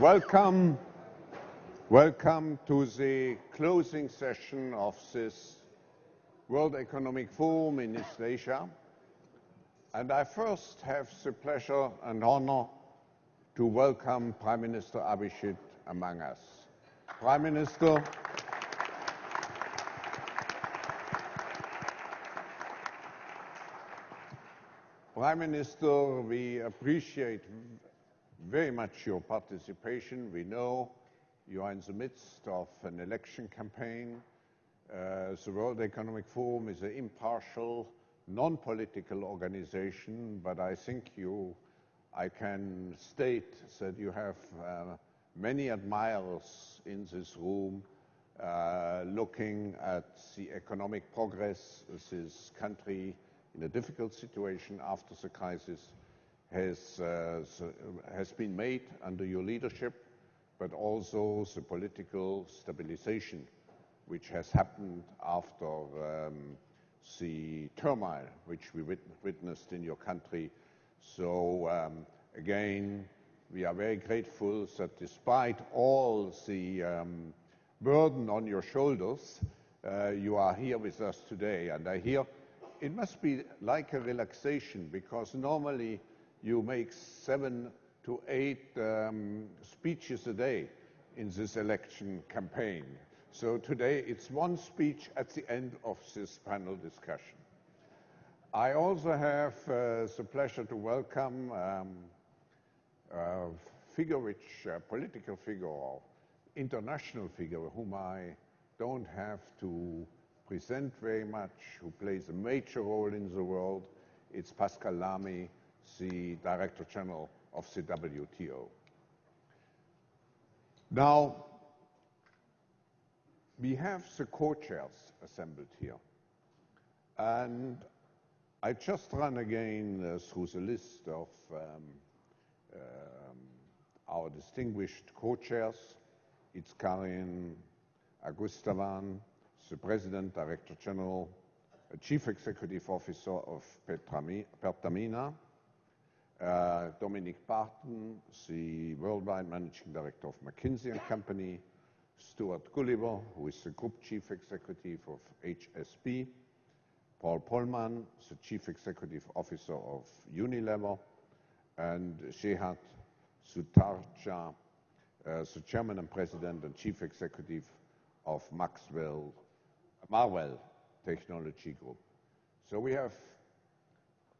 welcome, welcome to the closing session of this World Economic Forum in East Asia. And I first have the pleasure and honor to welcome Prime Minister Abhisit among us. Prime Minister, Prime Minister, we appreciate very much your participation. We know you are in the midst of an election campaign. Uh, the World Economic Forum is an impartial, non-political organization, but I think you, I can state that you have uh, many admirers in this room uh, looking at the economic progress of this country in a difficult situation after the crisis has, uh, has been made under your leadership, but also the political stabilization which has happened after um, the turmoil which we wit witnessed in your country. So um, again, we are very grateful that despite all the um, burden on your shoulders, uh, you are here with us today. And I hear it must be like a relaxation because normally you make seven to eight um, speeches a day in this election campaign. So today it's one speech at the end of this panel discussion. I also have uh, the pleasure to welcome um, a figure which, a political figure or international figure whom I don't have to present very much, who plays a major role in the world. It's Pascal Lamy, the Director General of the WTO. Now, we have the co-chairs assembled here. And I just run again uh, through the list of um, um, our distinguished co-chairs. It's Karen Agustiawan, the President, Director General, Chief Executive Officer of Pertamina, Dominic Barton, the Worldwide Managing Director of McKinsey & Company, Stuart Gulliver, who is the Group Chief Executive of HSBC, Paul Polman, the Chief Executive Officer of Unilever, and Sehat Sutardja, uh, the Chairman and President and Chief Executive of Maxwell Marvell Technology Group. So we have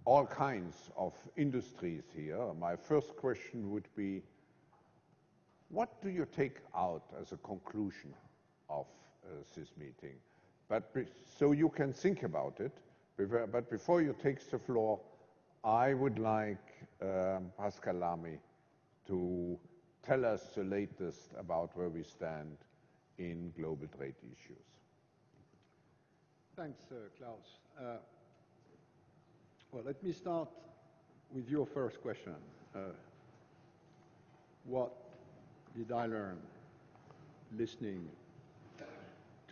all kinds of industries here. My first question would be, what do you take out as a conclusion of uh, this meeting? But so you can think about it, but before you take the floor, I would like um, Pascal Lamy to tell us the latest about where we stand in global trade issues. Thanks, uh, Klaus. Uh, well, let me start with your first question. Uh, what did I learn listening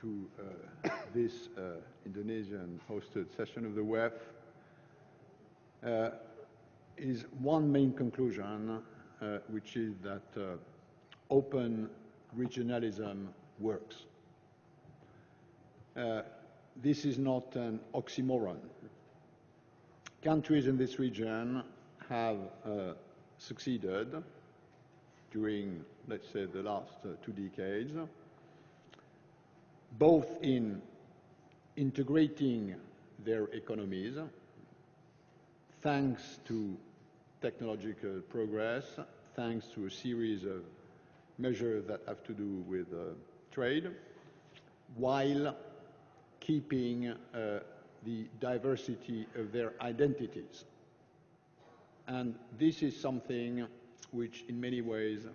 to uh, this uh, Indonesian hosted session of the WEF? Uh, is one main conclusion, which is that open regionalism works. Uh, this is not an oxymoron. Countries in this region have uh, succeeded during, let's say, the last uh, two decades, both in integrating their economies thanks to technological progress, thanks to a series of measures that have to do with uh, trade, while keeping uh, the diversity of their identities. And this is something which in many ways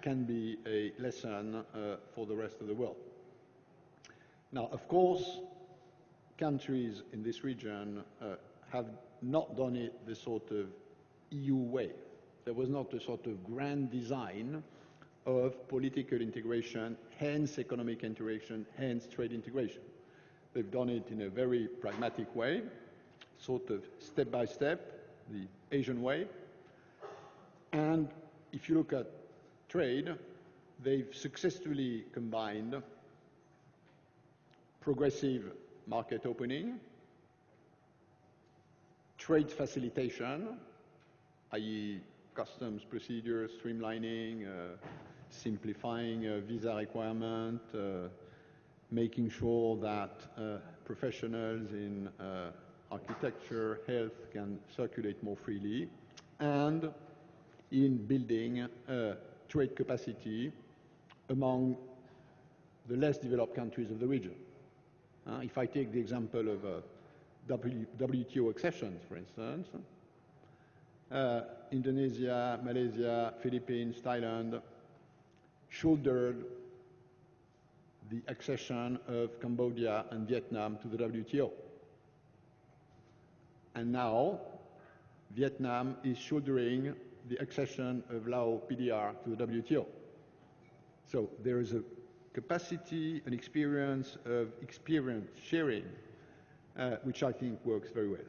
can be a lesson uh, for the rest of the world. Now, of course, countries in this region uh, have not done it the sort of EU way. There was not a sort of grand design of political integration, hence economic integration, hence trade integration. They've done it in a very pragmatic way, sort of step by step, the Asian way. And if you look at trade, they've successfully combined progressive market opening, trade facilitation, i.e. customs procedures, streamlining, uh, simplifying uh, visa requirement, uh, making sure that uh, professionals in uh, architecture, health can circulate more freely, and in building uh, trade capacity among the less developed countries of the region. Uh, if I take the example of uh, WTO accessions, for instance, uh, Indonesia, Malaysia, Philippines, Thailand shouldered the accession of Cambodia and Vietnam to the WTO. And now, Vietnam is shouldering the accession of Lao PDR to the WTO. So there is a capacity and experience of experience sharing, uh, which I think works very well.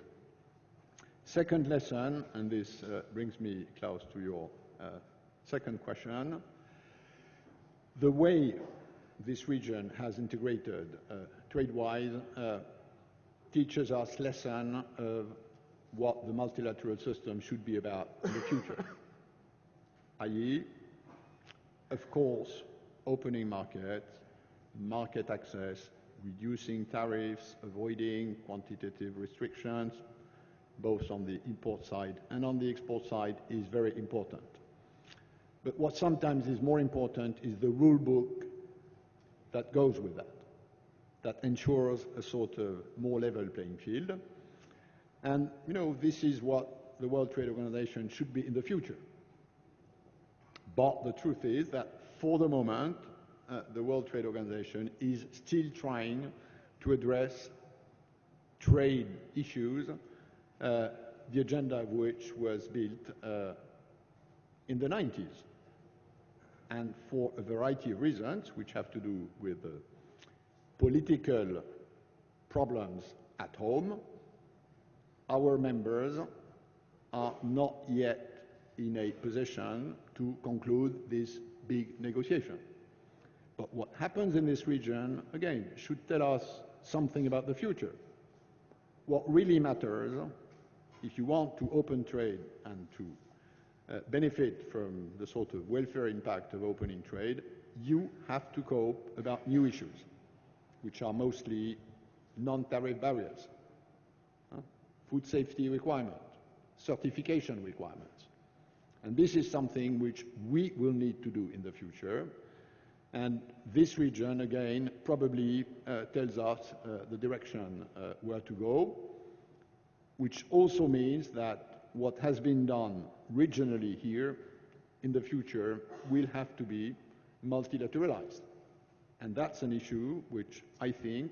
Second lesson, and this uh, brings me, Klaus, to your uh, second question. The way this region has integrated uh, trade-wise uh, teaches us lesson of what the multilateral system should be about in the future. i.e., of course, opening markets, market access, reducing tariffs, avoiding quantitative restrictions, both on the import side and on the export side, is very important. But what sometimes is more important is the rule book that goes with that, that ensures a sort of more level playing field. And, you know, this is what the World Trade Organization should be in the future. But the truth is that for the moment, uh, the World Trade Organization is still trying to address trade issues, uh, the agenda of which was built uh, in the 90s. And for a variety of reasons, which have to do with political problems at home, our members are not yet in a position to conclude this big negotiation. But what happens in this region, again, should tell us something about the future. What really matters, if you want to open trade and to uh, benefit from the sort of welfare impact of opening trade, you have to cope about new issues, which are mostly non-tariff barriers, huh? food safety requirements, certification requirements. And this is something which we will need to do in the future. And this region, again, probably uh, tells us uh, the direction uh, where to go, which also means that what has been done regionally here in the future will have to be multilateralized. And that's an issue which I think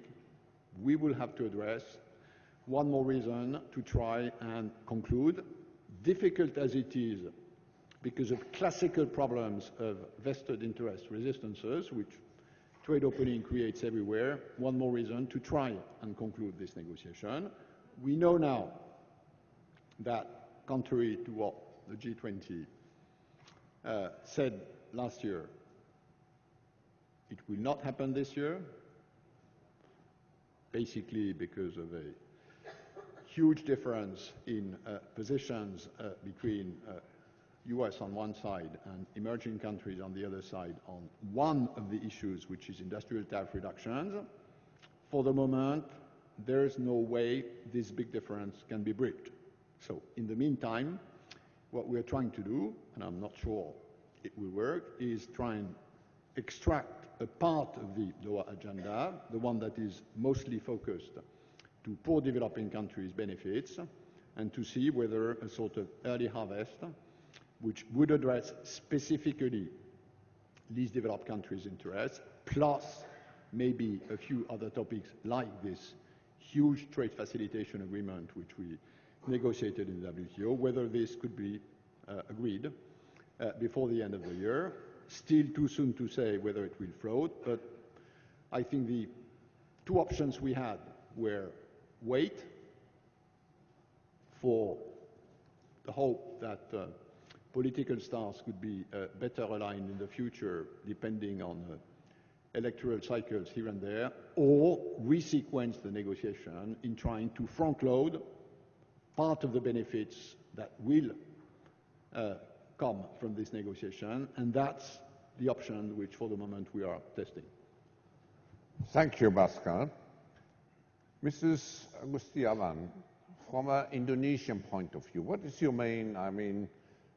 we will have to address. One more reason to try and conclude, difficult as it is because of classical problems of vested interest resistances, which trade opening creates everywhere. One more reason to try and conclude this negotiation. We know now that, contrary to what the G20 uh, said last year, it will not happen this year, basically because of a huge difference in uh, positions uh, between uh, US on one side and emerging countries on the other side on one of the issues, which is industrial tariff reductions, for the moment, there is no way this big difference can be bridged. So in the meantime, what we're trying to do, and I'm not sure it will work, is try and extract a part of the Doha agenda, the one that is mostly focused to poor developing countries' benefits, and to see whether a sort of early harvest which would address specifically least developed countries' interests, plus maybe a few other topics like this huge trade facilitation agreement which we negotiated in the WTO, whether this could be uh, agreed uh, before the end of the year. Still too soon to say whether it will float, but I think the two options we had were wait for the hope that uh, political stars could be uh, better aligned in the future depending on uh, electoral cycles here and there, or resequence the negotiation in trying to front load part of the benefits that will uh, come from this negotiation, and that's the option which for the moment we are testing. Thank you, Pascal. Mrs. Agustiawan, from an Indonesian point of view, what is your main, I mean,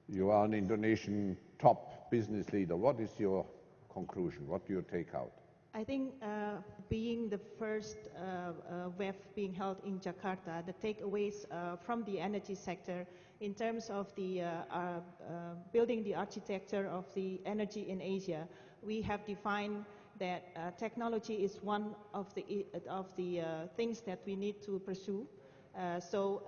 you are an Indonesian top business leader. What is your conclusion? What do you take out? I think uh, being the first uh, uh, WEF being held in Jakarta, the takeaways uh, from the energy sector in terms of the uh, building the architecture of the energy in Asia, we have defined that technology is one of the, of the things that we need to pursue. so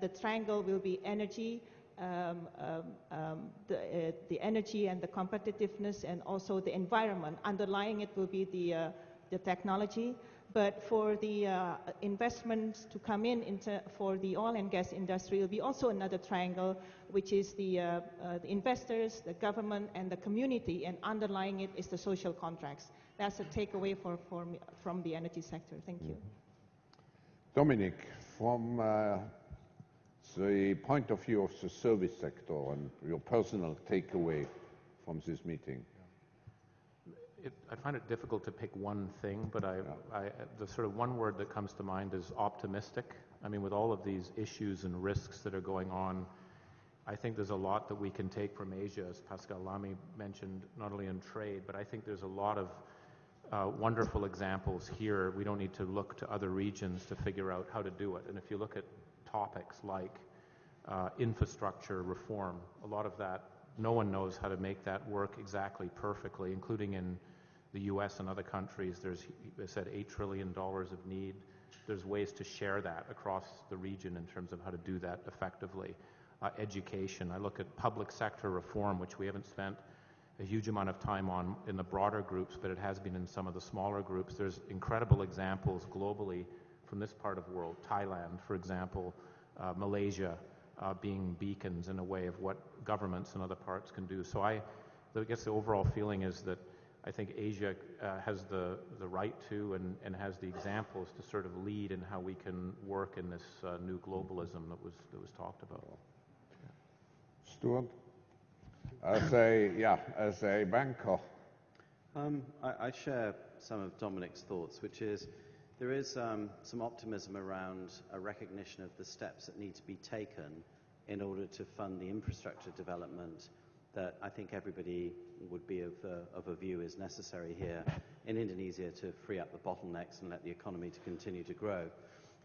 the triangle will be energy, um, um, um, the, uh, the, energy and the competitiveness and also the environment. Underlying it will be the, uh, the technology. But for the uh, investments to come in into, for the oil and gas industry, will be also another triangle, which is the, uh, uh, the investors, the government, and the community. And underlying it is the social contracts. That's a takeaway for, for from the energy sector. Thank you. Dominic, from uh, the point of view of the service sector and your personal takeaway from this meeting? It, I find it difficult to pick one thing, but I, yeah. I, the sort of one word that comes to mind is optimistic. I mean, with all of these issues and risks that are going on, I think there's a lot that we can take from Asia, as Pascal Lamy mentioned, not only in trade, but I think there's a lot of uh, wonderful examples here. We don't need to look to other regions to figure out how to do it. And if you look at topics like uh, infrastructure reform. A lot of that, no one knows how to make that work exactly perfectly, including in the U.S. and other countries. There's, I said, $8 trillion of need. There's ways to share that across the region in terms of how to do that effectively. Uh, education. I look at public sector reform, which we haven't spent a huge amount of time on in the broader groups, but it has been in some of the smaller groups. There's incredible examples globally from this part of the world. Thailand, for example, uh, Malaysia, uh, being beacons in a way of what governments in other parts can do. So I, I guess the overall feeling is that I think Asia uh, has the, the right to and, and has the examples to sort of lead in how we can work in this uh, new globalism that was, that was talked about. Stuart? As a, yeah, as a banker. Um, I, I share some of Dominic's thoughts, which is there is um, some optimism around a recognition of the steps that need to be taken in order to fund the infrastructure development that I think everybody would be of, uh, of a view is necessary here in Indonesia to free up the bottlenecks and let the economy to continue to grow.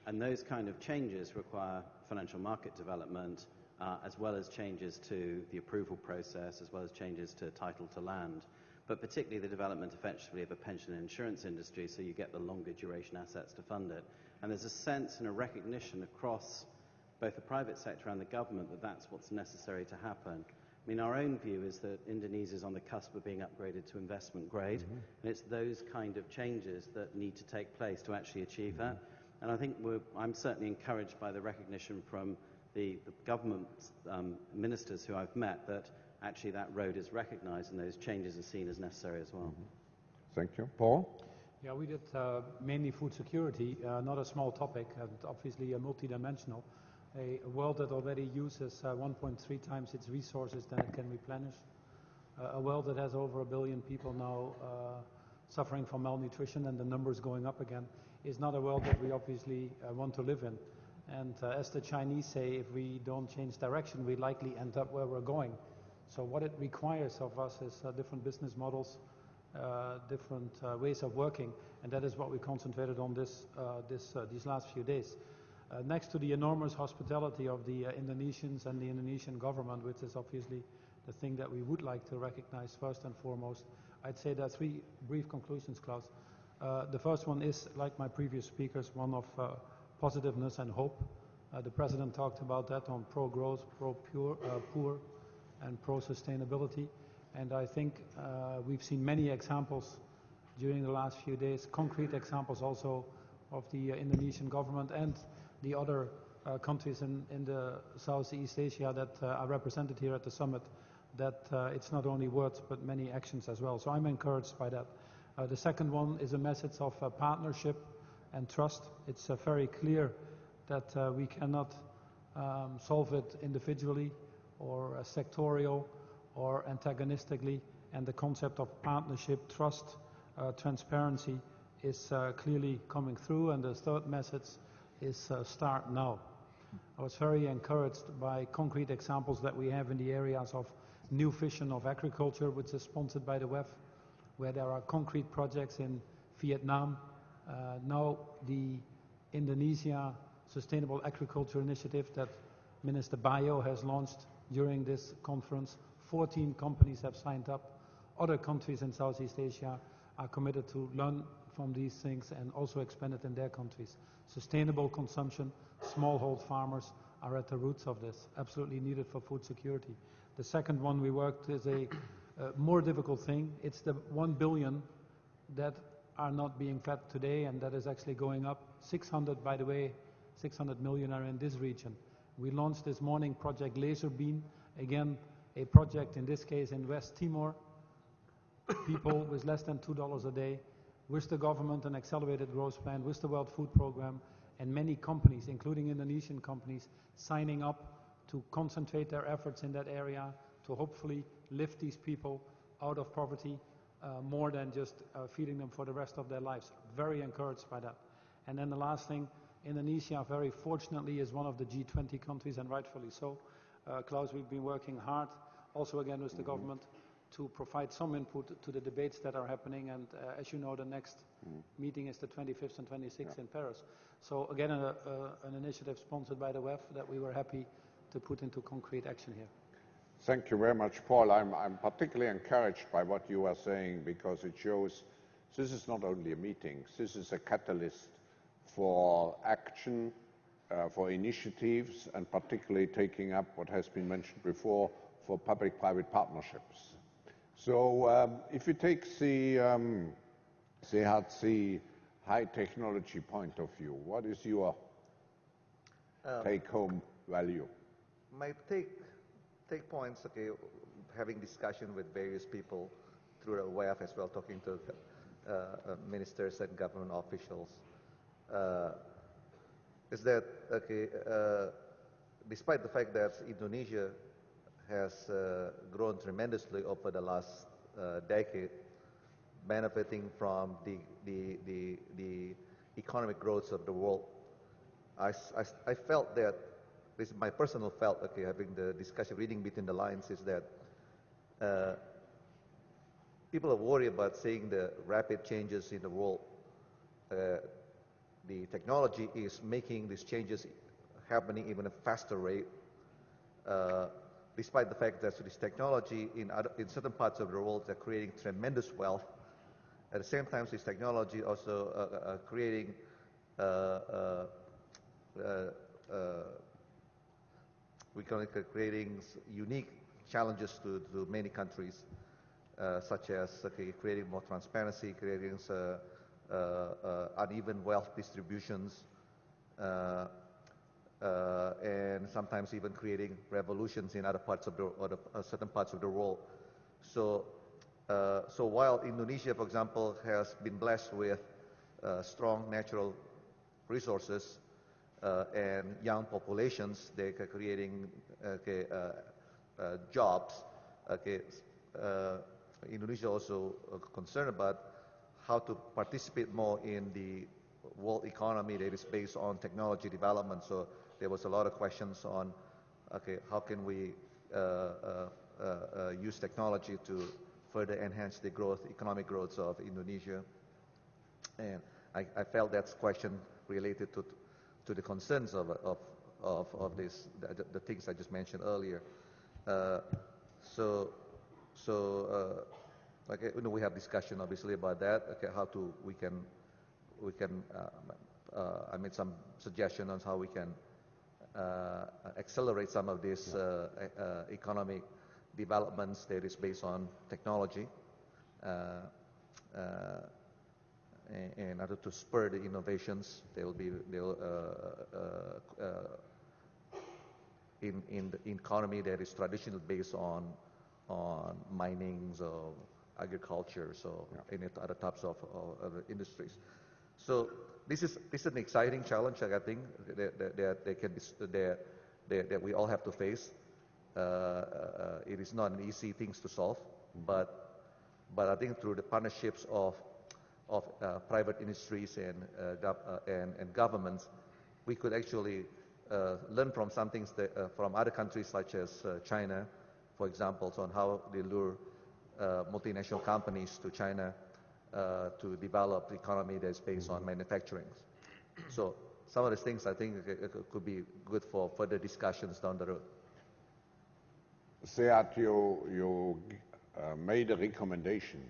And those kind of changes require financial market development uh, as well as changes to the approval process, as well as changes to title to land but particularly the development effectively of a pension and insurance industry so you get the longer duration assets to fund it. And there's a sense and a recognition across both the private sector and the government that that's what's necessary to happen. I mean, our own view is that Indonesia is on the cusp of being upgraded to investment grade, mm-hmm. and it's those kind of changes that need to take place to actually achieve mm-hmm. that. And I think I'm certainly encouraged by the recognition from the, the government um, ministers who I've met that actually that road is recognized and those changes are seen as necessary as well. Mm -hmm. Thank you. Paul? Yeah, we did uh, mainly food security, uh, not a small topic, and obviously a multidimensional. A, a world that already uses uh, 1.3 times its resources than it can replenish. Uh, a world that has over a billion people now uh, suffering from malnutrition and the numbers going up again is not a world that we obviously uh, want to live in. And as the Chinese say, if we don't change direction, we likely end up where we're going. So what it requires of us is uh, different business models, uh, different uh, ways of working, and that is what we concentrated on this, uh, this uh, these last few days. Uh, next to the enormous hospitality of the Indonesians and the Indonesian government, which is obviously the thing that we would like to recognize first and foremost, I'd say there are three brief conclusions, Klaus. the first one is, like my previous speakers, one of positiveness and hope. the President talked about that on pro-growth, pro-poor, and pro-sustainability. And I think uh, we've seen many examples during the last few days, concrete examples also of the uh, Indonesian government and the other uh, countries in, in, the Southeast Asia that uh, are represented here at the summit that uh, it's not only words but many actions as well. So I'm encouraged by that. Uh, the second one is a message of partnership and trust. It's very clear that we cannot um, solve it individually or uh, sectorial or antagonistically. And the concept of partnership, trust, transparency is clearly coming through. And the third message is start now. I was very encouraged by concrete examples that we have in the areas of new vision of agriculture, which is sponsored by the WEF, where there are concrete projects in Vietnam. Uh, now the Indonesia Sustainable Agriculture Initiative that Minister Bayu has launched during this conference. 14 companies have signed up. Other countries in Southeast Asia are committed to learn from these things and also expand it in their countries. Sustainable consumption, smallhold farmers are at the roots of this, absolutely needed for food security. The second one we worked is a uh, more difficult thing. It's the 1 billion that are not being fed today, and that is actually going up. 600, by the way, 600 million are in this region. We launched this morning Project Laserbeam, again, a project in this case in West Timor, people with less than $2 a day, with the government, an accelerated growth plan, with the World Food Program, and many companies, including Indonesian companies, signing up to concentrate their efforts in that area to hopefully lift these people out of poverty uh, more than just uh, feeding them for the rest of their lives. Very encouraged by that. And then the last thing, Indonesia very fortunately is one of the G20 countries and rightfully so. Uh, Klaus, we've been working hard, also again with the mm -hmm. government, to provide some input to the debates that are happening. And uh, as you know, the next mm -hmm. meeting is the 25th and 26th yeah. in Paris. So again, a, a, an initiative sponsored by the WEF that we were happy to put into concrete action here. Thank you very much, Paul. I'm, I'm particularly encouraged by what you are saying because it shows this is not only a meeting, this is a catalyst for action, uh, for initiatives, and particularly taking up what has been mentioned before for public-private partnerships. So um, if you take the um, CHC high technology point of view, what is your um, take-home value? My take, take points, okay, having discussion with various people through the WEF as well, talking to uh, uh, ministers and government officials, is that, okay, uh, despite the fact that Indonesia has uh, grown tremendously over the last uh, decade, benefiting from the, the, the, the economic growth of the world. I, I, I, felt that, this is my personal felt, okay, having the discussion, reading between the lines, is that uh, people are worried about seeing the rapid changes in the world. Uh, the technology is making these changes happening even at a faster rate. Uh, despite the fact that this technology in, other, in certain parts of the world are creating tremendous wealth at the same time, this technology also uh, uh, uh creating uh, uh, we can creating unique challenges to, to many countries, such as okay, creating more transparency, creating uneven wealth distributions, uh, and sometimes even creating revolutions in other parts of the, or the uh, certain parts of the world. So uh, so while Indonesia, for example, has been blessed with uh, strong natural resources uh, and young populations, they are creating okay, uh, uh, jobs. Okay, Indonesia also concerned about how to participate more in the world economy that is based on technology development. So there was a lot of questions on, okay, how can we use technology to further enhance the growth, economic growth of Indonesia. And I, I felt that question related to, to the concerns of, of, of, of this, the, the things I just mentioned earlier. Uh, so, so uh, like, you know, we have discussion obviously about that, okay, how to, we can, we can, uh, uh I made some suggestion on how we can uh, accelerate some of this uh, economic developments that is based on technology uh, uh, in order to spur the innovations. They will be they'll, uh, in, in the economy that is traditionally based on on mining or agriculture, so any other types of, of other industries. So this is this is an exciting challenge I think that, that, that they can that, that, that we all have to face. Uh, uh, it is not an easy things to solve, but but I think through the partnerships of of uh, private industries and, uh, uh, and, and governments, we could actually uh, learn from some things that, uh, from other countries such as uh, China, for example, on how they lure Uh, multinational companies to China uh, to develop the economy that's based on mm-hmm. manufacturing. So some of these things I think uh, could be good for further discussions down the road. Sehat, you, you uh, made a recommendation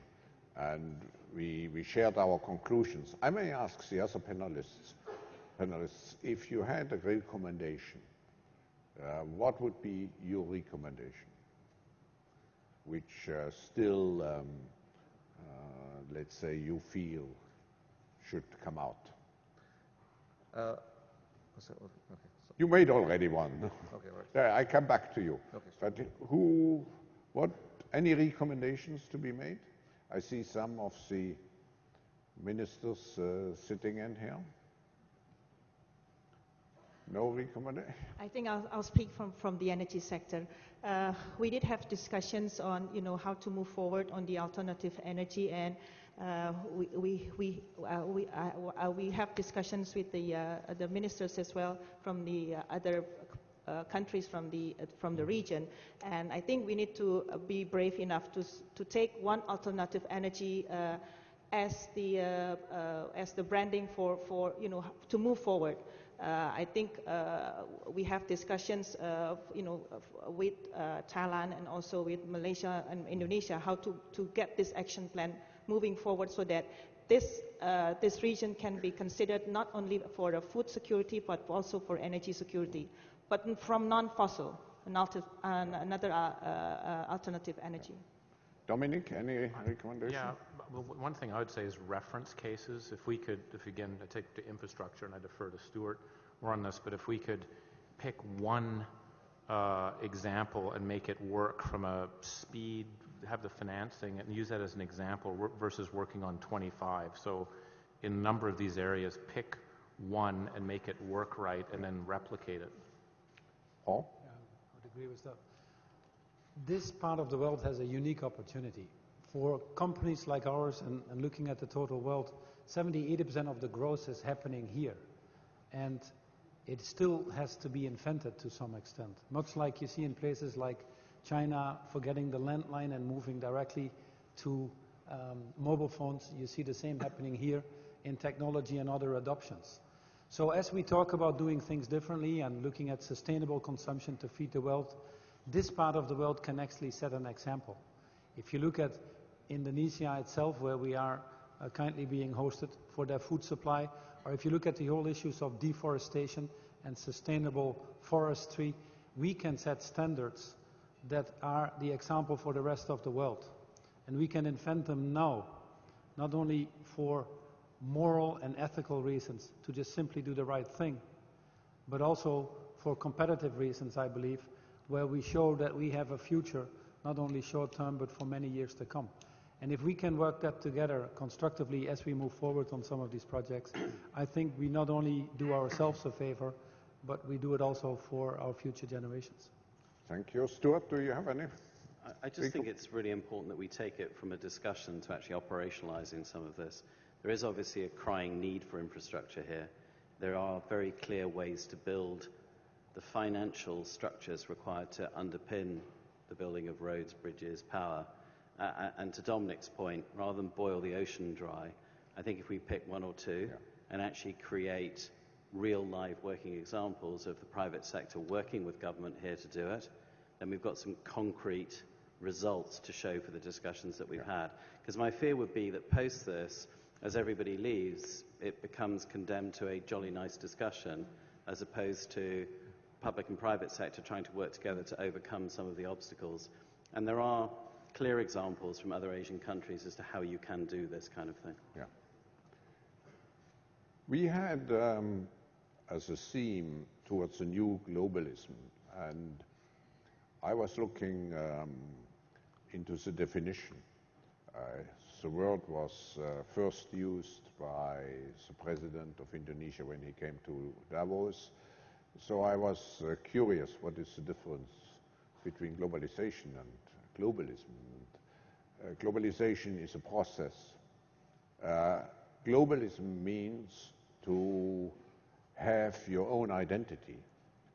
and we, we shared our conclusions. I may ask the other panelists, panelists if you had a recommendation, uh, what would be your recommendation? Which uh, still, um, uh, let's say, you feel should come out? Uh, okay, so you made already one. Okay, right. I come back to you. Okay, but who, what, any recommendations to be made? I see some of the ministers uh, sitting in here. I think I'll, I'll, speak from, from the energy sector. Uh, we did have discussions on, you know, how to move forward on the alternative energy, and uh, we, we, we, uh, we, uh, uh, we, have discussions with the, the ministers as well from the other uh, countries from the, uh, from the region. And I think we need to uh, be brave enough to, to take one alternative energy as, the, as the branding for, for, you know, to move forward. Uh, I think uh, we have discussions, uh, you know, with Thailand and also with Malaysia and Indonesia how to, to get this action plan moving forward so that this, this region can be considered not only for food security but also for energy security but from non-fossil, and another uh, uh, alternative energy. Dominic, any recommendation? Yeah, well, one thing I would say is reference cases. If we could, if again, I take the infrastructure and I defer to Stuart, we're on this, but if we could pick one uh, example and make it work from a speed, have the financing and use that as an example versus working on 25. So in a number of these areas, pick one and make it work right and then replicate it. Paul? Yeah, I would agree with that. This part of the world has a unique opportunity. For companies like ours, and, and looking at the total world, 70, 80% of the growth is happening here. And it still has to be invented to some extent. Much like you see in places like China forgetting the landline and moving directly to um, mobile phones, you see the same happening here in technology and other adoptions. So as we talk about doing things differently and looking at sustainable consumption to feed the world, this part of the world can actually set an example. If you look at Indonesia itself, where we are uh, currently being hosted for their food supply, or if you look at the whole issues of deforestation and sustainable forestry, we can set standards that are the example for the rest of the world. And we can invent them now, not only for moral and ethical reasons to just simply do the right thing, but also for competitive reasons, I believe, where we show that we have a future, not only short term, but for many years to come. And if we can work that together constructively as we move forward on some of these projects, I think we not only do ourselves a favor, but we do it also for our future generations. Thank you. Stuart, do you have any? I just think it's really important that we take it from a discussion to actually operationalizing some of this. There is obviously a crying need for infrastructure here. There are very clear ways to build the financial structures required to underpin the building of roads, bridges, power. Uh, and to Dominic's point, rather than boil the ocean dry, I think if we pick one or two yeah. and actually create real live working examples of the private sector working with government here to do it, then we've got some concrete results to show for the discussions that we've yeah. had. Because my fear would be that post this, as everybody leaves, it becomes condemned to a jolly nice discussion as opposed to public and private sector trying to work together to overcome some of the obstacles. And there are clear examples from other Asian countries as to how you can do this kind of thing. Yeah. We had um, as a theme towards a new globalism, and I was looking um, into the definition. Uh, the word was uh, first used by the president of Indonesia when he came to Davos. So I was uh, curious what is the difference between globalization and globalism. And, uh, globalization is a process. Uh, globalism means to have your own identity,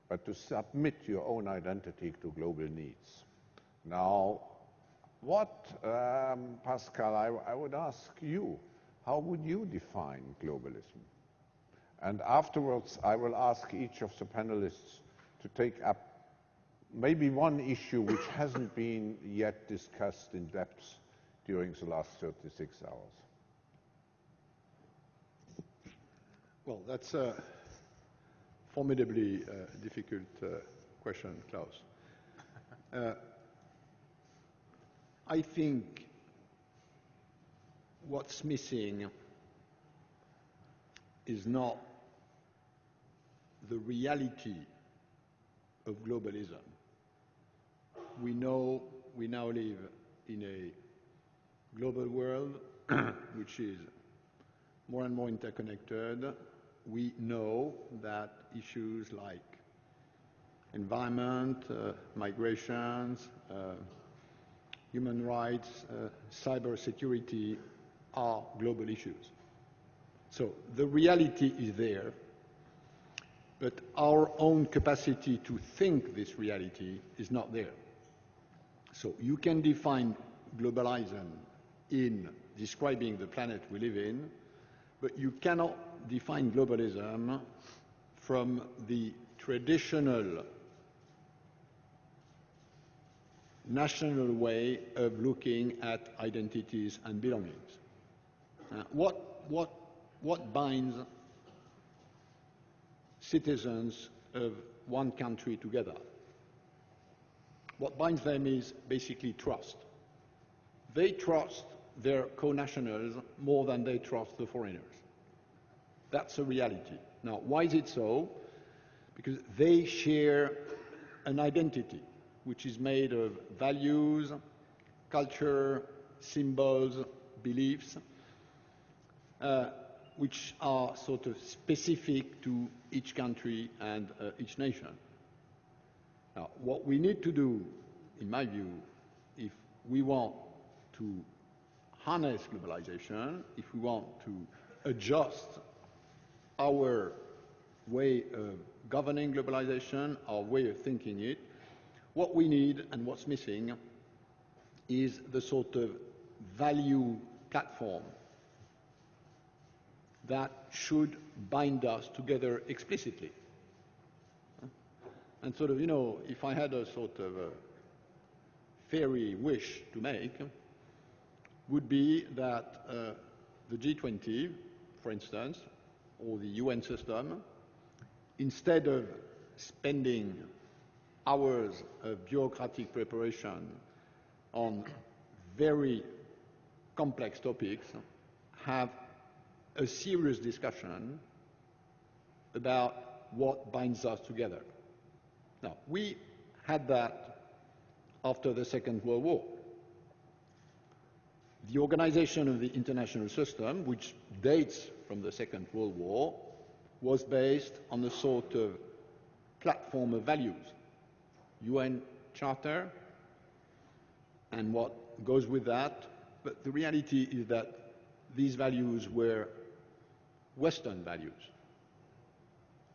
but to submit your own identity to global needs. Now, what, um, Pascal, I, I would ask you, how would you define globalism? And afterwards, I will ask each of the panelists to take up maybe one issue which hasn't been yet discussed in depth during the last 36 hours. Well, that's a formidably uh, difficult uh, question, Klaus. Uh, I think what's missing is not the reality of globalism. We know we now live in a global world which is more and more interconnected. We know that issues like environment, uh, migrations, uh, human rights, uh, cyber security are global issues. So the reality is there, but our own capacity to think this reality is not there. So you can define globalism in describing the planet we live in, but you cannot define globalism from the traditional national way of looking at identities and belongings. Uh, what, what, what binds citizens of one country together? What binds them is basically trust. They trust their co-nationals more than they trust the foreigners. That's a reality. Now, why is it so? Because they share an identity which is made of values, culture, symbols, beliefs, uh, which are sort of specific to each country and uh, each nation. Now, what we need to do, in my view, if we want to harness globalization, if we want to adjust our way of governing globalization, our way of thinking it, what we need and what's missing is the sort of value platform that should bind us together explicitly. And sort of, you know, if I had a sort of a fairy wish to make, would be that uh, the G20, for instance, or the UN system, instead of spending hours of bureaucratic preparation on very complex topics, have a serious discussion about what binds us together. Now, we had that after the Second World War. The organization of the international system, which dates from the Second World War, was based on a sort of platform of values. UN Charter and what goes with that. But the reality is that these values were Western values.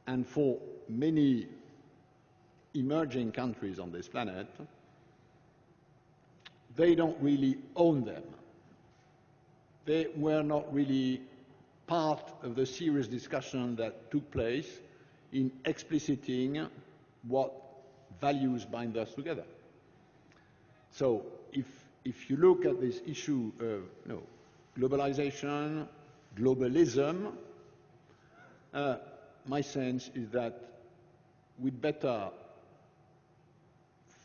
And for many emerging countries on this planet, they don't really own them. They were not really part of the serious discussion that took place in expliciting what values bind us together. So if, if you look at this issue of you know, globalization, globalism, uh, my sense is that we'd better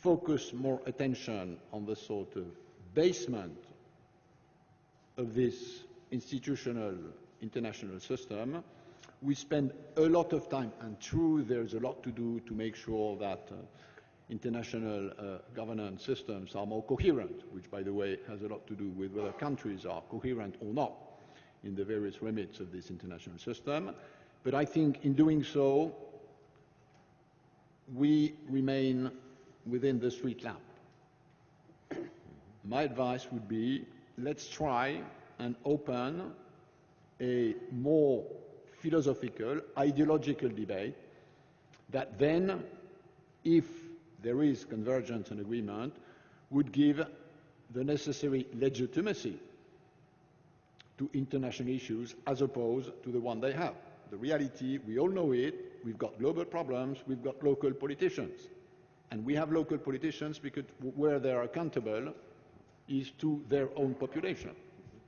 focus more attention on the sort of basement of this institutional international system. We spend a lot of time, and true, there's a lot to do to make sure that uh, international uh, governance systems are more coherent, which, by the way, has a lot to do with whether countries are coherent or not in the various remits of this international system. But I think in doing so, we remain within the street lamp. My advice would be let's try and open a more philosophical, ideological debate that then, if there is convergence and agreement, would give the necessary legitimacy to international issues as opposed to the one they have. The reality, we all know it, we've got global problems, we've got local politicians. And we have local politicians because where they're accountable is to their own population.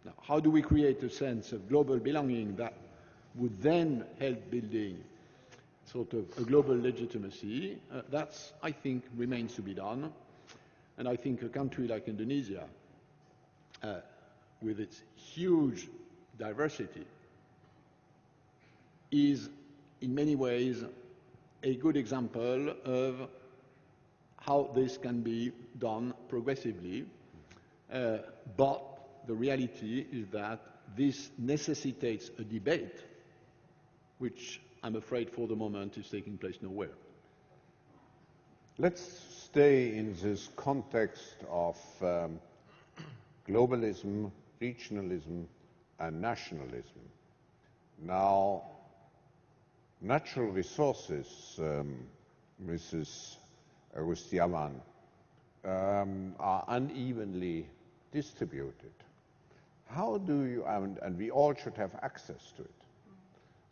Now, how do we create a sense of global belonging that would then help building sort of a global legitimacy? Uh, that's, I think, remains to be done. And I think a country like Indonesia, uh, with its huge diversity, is in many ways a good example of how this can be done progressively. Uh, but the reality is that this necessitates a debate, which I'm afraid for the moment is taking place nowhere. Let's stay in this context of um, globalism, regionalism, and nationalism. Now, natural resources, um, Mrs. Agustiawan, um, are unevenly distributed. How do you, and, and we all should have access to it.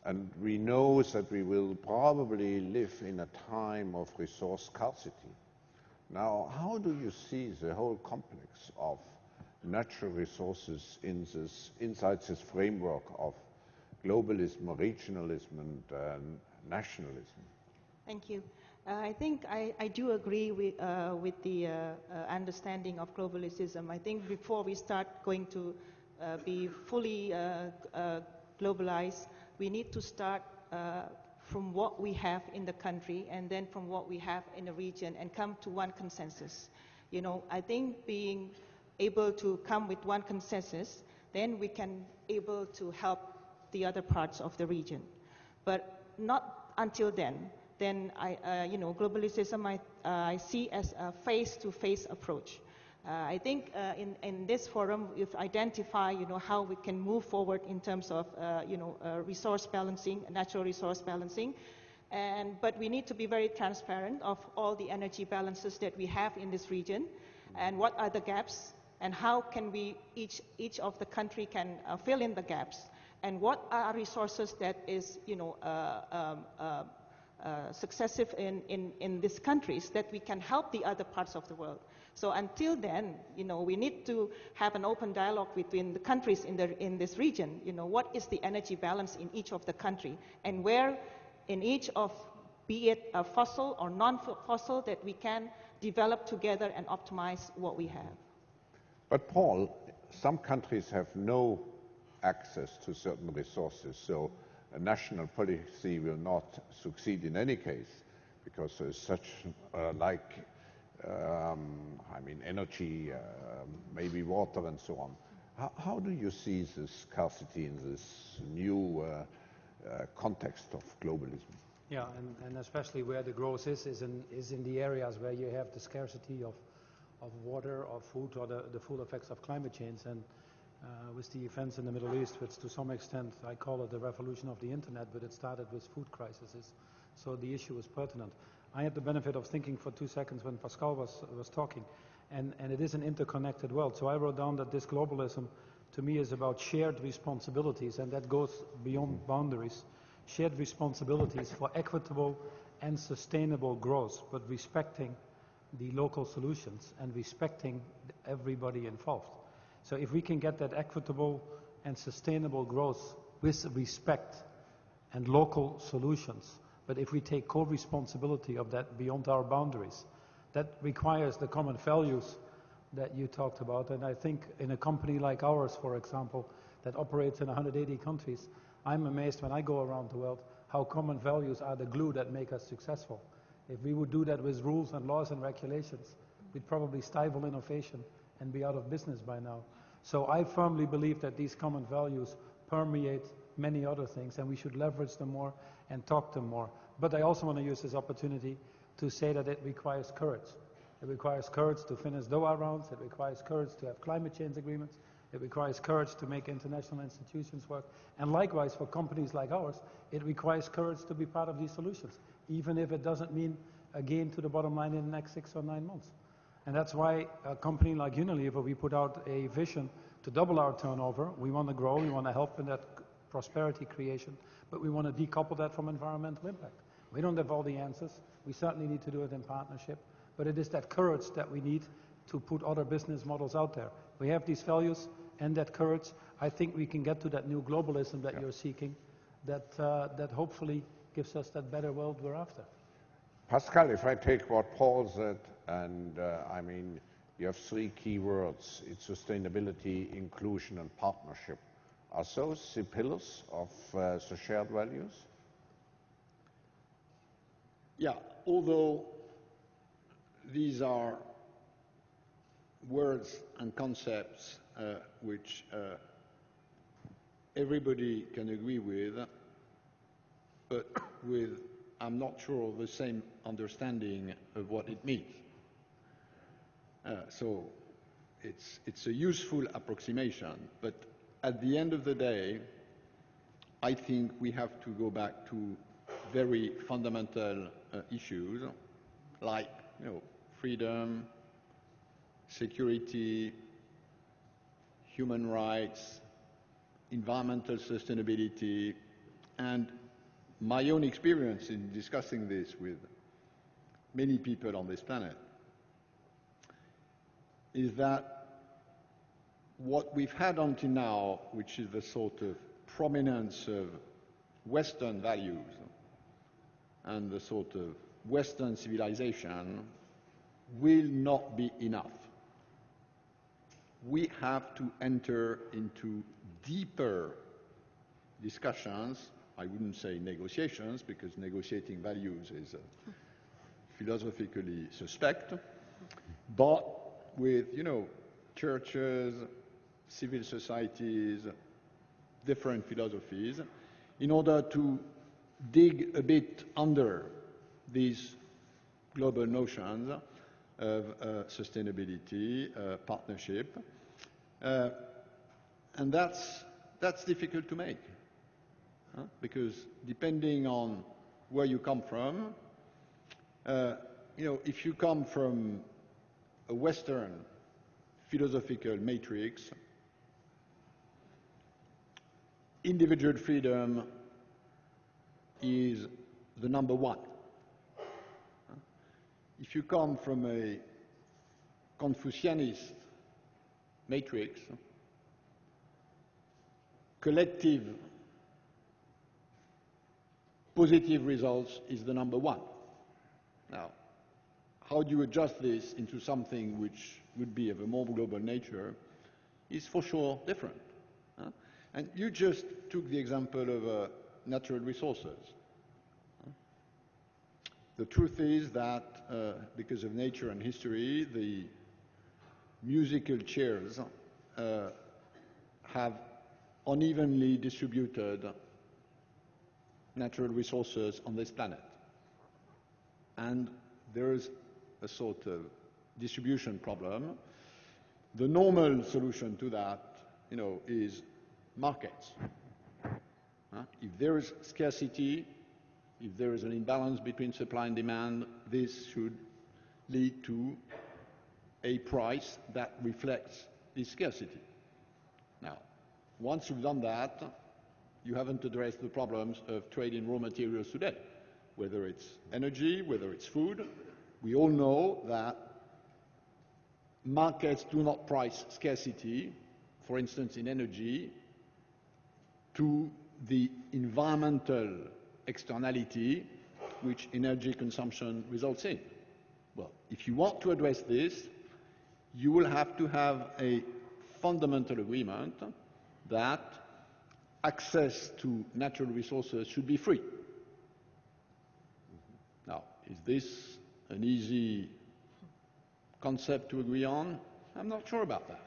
And we know that we will probably live in a time of resource scarcity. Now, how do you see the whole complex of natural resources in this, inside this framework of globalism, or regionalism, and uh, nationalism? Thank you. Uh, I think I, I, do agree with, uh, with the uh, uh understanding of globalism. I think before we start going to uh, be fully globalized, we need to start from what we have in the country and then from what we have in the region and come to one consensus. You know, I think being able to come with one consensus, then we can able to help the other parts of the region. But not until then then I, uh, you know, globalism I, uh, I see as a face-to-face approach. Uh, I think uh, in, in this forum we've identified, you know, how we can move forward in terms of, uh, you know, uh, resource balancing, natural resource balancing. And, but we need to be very transparent of all the energy balances that we have in this region and what are the gaps and how can we, each, each of the country can fill in the gaps and what are resources that is, you know, um, uh, successive in, in, in these countries that we can help the other parts of the world. So until then, you know, we need to have an open dialogue between the countries in, the, in this region. You know, what is the energy balance in each of the country and where in each of, be it a fossil or non-fossil, that we can develop together and optimize what we have. But Paul, some countries have no access to certain resources. So a national policy will not succeed in any case because there's such uh, like um, I mean energy, uh, maybe water and so on. How, how, do you see this scarcity in this new uh, uh, context of globalism? Yeah, and, and, especially where the growth is, is in, is in the areas where you have the scarcity of, of water, or food, or the, the full effects of climate change. And uh, with the events in the Middle East, which to some extent I call it the revolution of the internet, but it started with food crises. So the issue is pertinent. I had the benefit of thinking for two seconds when Pascal was, was talking, and, and it is an interconnected world. So I wrote down that this globalism to me is about shared responsibilities, and that goes beyond boundaries. Shared responsibilities for equitable and sustainable growth, but respecting the local solutions and respecting everybody involved. So if we can get that equitable and sustainable growth with respect and local solutions, but if we take co-responsibility of that beyond our boundaries, that requires the common values that you talked about. And I think in a company like ours, for example, that operates in 180 countries, I'm amazed when I go around the world how common values are the glue that make us successful. If we would do that with rules and laws and regulations, we'd probably stifle innovation and be out of business by now. So I firmly believe that these common values permeate many other things and we should leverage them more and talk them more. But I also want to use this opportunity to say that it requires courage. It requires courage to finish Doha rounds. It requires courage to have climate change agreements. It requires courage to make international institutions work. And likewise, for companies like ours, it requires courage to be part of these solutions, even if it doesn't mean a gain to the bottom line in the next six or nine months. And that's why a company like Unilever, we put out a vision to double our turnover. We want to grow. We want to help in that prosperity creation, but we want to decouple that from environmental impact. We don't have all the answers. We certainly need to do it in partnership, but it is that courage that we need to put other business models out there. We have these values and that courage. I think we can get to that new globalism that yeah. you're seeking, that, uh, that hopefully gives us that better world we're after. Pascal, if I take what Paul said, I mean, you have three key words. It's sustainability, inclusion, and partnership. Are those the pillars of uh, the shared values? Yeah, although these are words and concepts uh, which uh, everybody can agree with, but with, I'm not sure, the same understanding of what it means. Uh, so it's, it's a useful approximation, but at the end of the day, I think we have to go back to very fundamental uh, issues like you know, freedom, security, human rights, environmental sustainability, and my own experience in discussing this with many people on this planet is that what we've had until now, which is the sort of prominence of Western values and the sort of Western civilization, will not be enough. We have to enter into deeper discussions. I wouldn't say negotiations, because negotiating values is uh, philosophically suspect, but with, you know, churches, civil societies, different philosophies, in order to dig a bit under these global notions of uh, sustainability, uh, partnership. Uh, and that's, that's difficult to make. Huh? Because depending on where you come from, uh, you know, if you come from a Western philosophical matrix, individual freedom is the number one. If you come from a Confucianist matrix, collective positive results is the number one. Now, how do you adjust this into something which would be of a more global nature is for sure different. Huh? And you just took the example of uh, natural resources. The truth is that uh, because of nature and history, the musical chairs uh, have unevenly distributed natural resources on this planet. And there is a sort of distribution problem. The normal solution to that, you know, is markets. Uh, if there is scarcity, if there is an imbalance between supply and demand, this should lead to a price that reflects this scarcity. Now, once you've done that, you haven't addressed the problems of trade in raw materials today, whether it's energy, whether it's food. We all know that markets do not price scarcity, for instance in energy, to the environmental externality which energy consumption results in. Well, if you want to address this, you will have to have a fundamental agreement that access to natural resources should be free. Now, is this an easy concept to agree on? I'm not sure about that.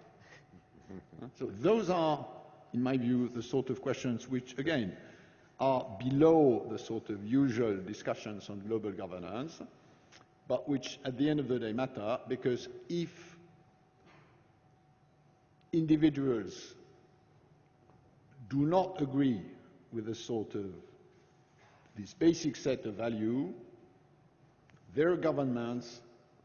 so those are, in my view, the sort of questions which, again, are below the sort of usual discussions on global governance, but which at the end of the day matter because if individuals do not agree with a sort of this basic set of value, their governments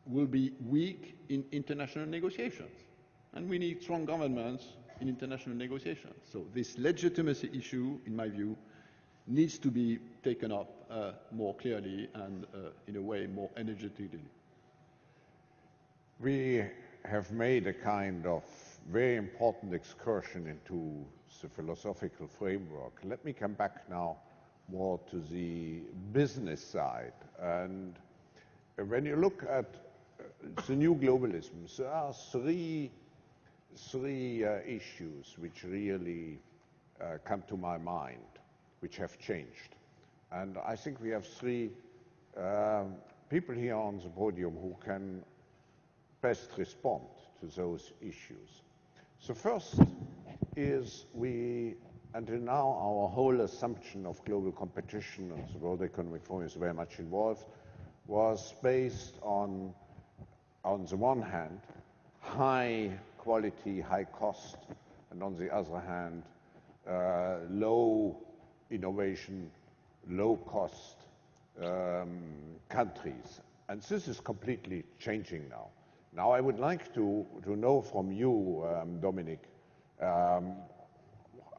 will be weak in international negotiations. And we need strong governments in international negotiations. So this legitimacy issue, in my view, needs to be taken up uh, more clearly and uh, in a way more energetically. We have made a kind of very important excursion into the philosophical framework. Let me come back now more to the business side. And when you look at uh, the new globalism, there are three, three uh, issues which really uh, come to my mind, which have changed. And I think we have three um, people here on the podium who can best respond to those issues. So first is we, until now, our whole assumption of global competition and the World Economic Forum is very much involved, was based on, on the one hand, high quality, high cost, and on the other hand, uh, low innovation, low cost um, countries. And this is completely changing now. Now, I would like to, to know from you, um, Dominic, um,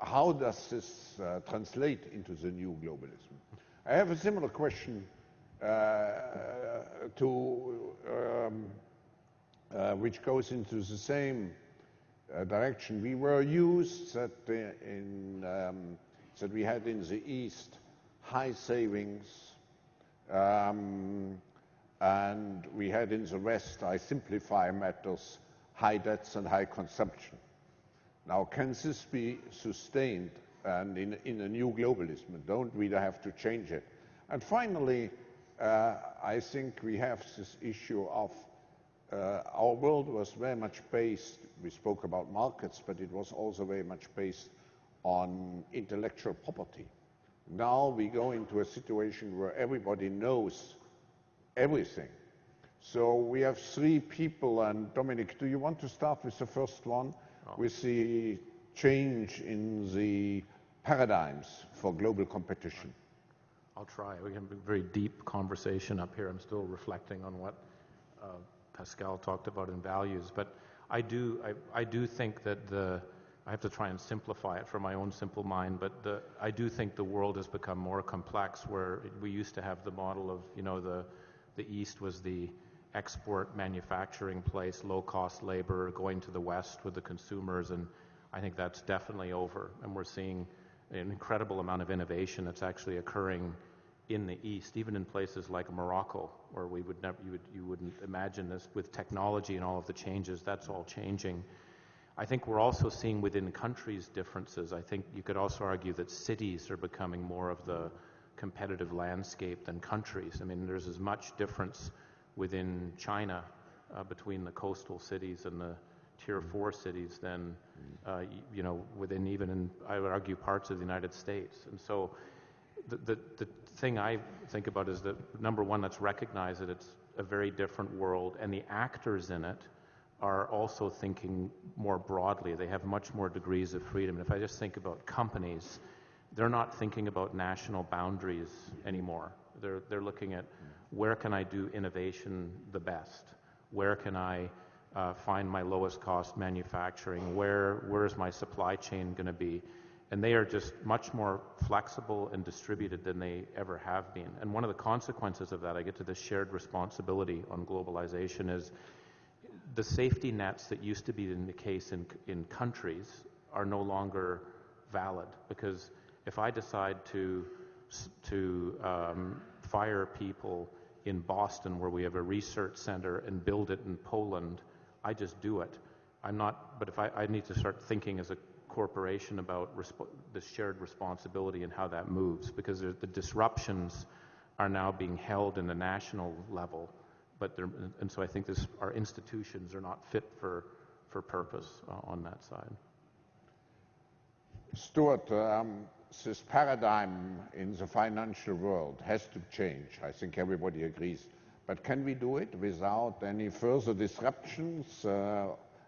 how does this uh, translate into the new globalism? I have a similar question to, um, uh, which goes into the same uh, direction. We were used that, uh, in, um, that we had in the East high savings, um, and we had in the West, I simplify matters, high debts and high consumption. Now, can this be sustained and in, in a new globalism? Don't we have to change it? And finally, uh, I think we have this issue of uh, our world was very much based, we spoke about markets, but it was also very much based on intellectual property. Now we go into a situation where everybody knows everything. So we have three people, and Dominic, do you want to start with the first one, oh. with the change in the paradigms for global competition? I'll try. We have a very deep conversation up here. I'm still reflecting on what uh, Pascal talked about in values, but I do, I, I do think that the, I have to try and simplify it for my own simple mind, but the, I do think the world has become more complex where we used to have the model of, you know, the, the East was the export manufacturing place, low cost labor, going to the West with the consumers, and I think that's definitely over. And we're seeing an incredible amount of innovation that's actually occurring in the East, even in places like Morocco, where we would never, you, would, you wouldn't imagine this with technology and all of the changes, that's all changing. I think we're also seeing within countries differences. I think you could also argue that cities are becoming more of the competitive landscape than countries. I mean, there's as much difference within China uh, between the coastal cities and the tier four cities than, uh, you know, within even, in, I would argue, parts of the United States. And so the, the, thing I think about is that, number one, let's recognize that it's a very different world, and the actors in it are also thinking more broadly. They have much more degrees of freedom. And if I just think about companies, they're not thinking about national boundaries anymore. They're, they're looking at where can I do innovation the best? Where can I uh, find my lowest cost manufacturing? Where, where is my supply chain going to be? And they are just much more flexible and distributed than they ever have been. And one of the consequences of that, I get to the shared responsibility on globalization, is the safety nets that used to be in the case in, in countries are no longer valid because if I decide to, to um, fire people in Boston where we have a research center and build it in Poland, I just do it. I'm not, but if I, I need to start thinking as a corporation about resp- the shared responsibility and how that moves because the disruptions are now being held in the national level. But and so I think this, our institutions are not fit for, for purpose uh, on that side. Stuart, um, this paradigm in the financial world has to change. I think everybody agrees. But can we do it without any further disruptions uh,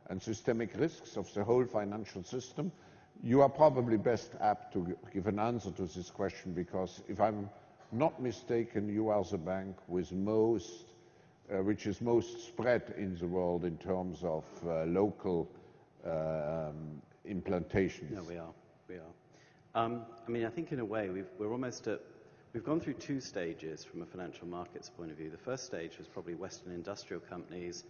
and systemic risks of the whole financial system? You are probably best apt to give an answer to this question because if I'm not mistaken, you are the bank with most, uh, which is most spread in the world in terms of uh, local um, implantations. No, we are. We are. Um, I mean, I think in a way we've, we're almost at, we've gone through two stages from a financial markets point of view. The first stage was probably Western industrial companies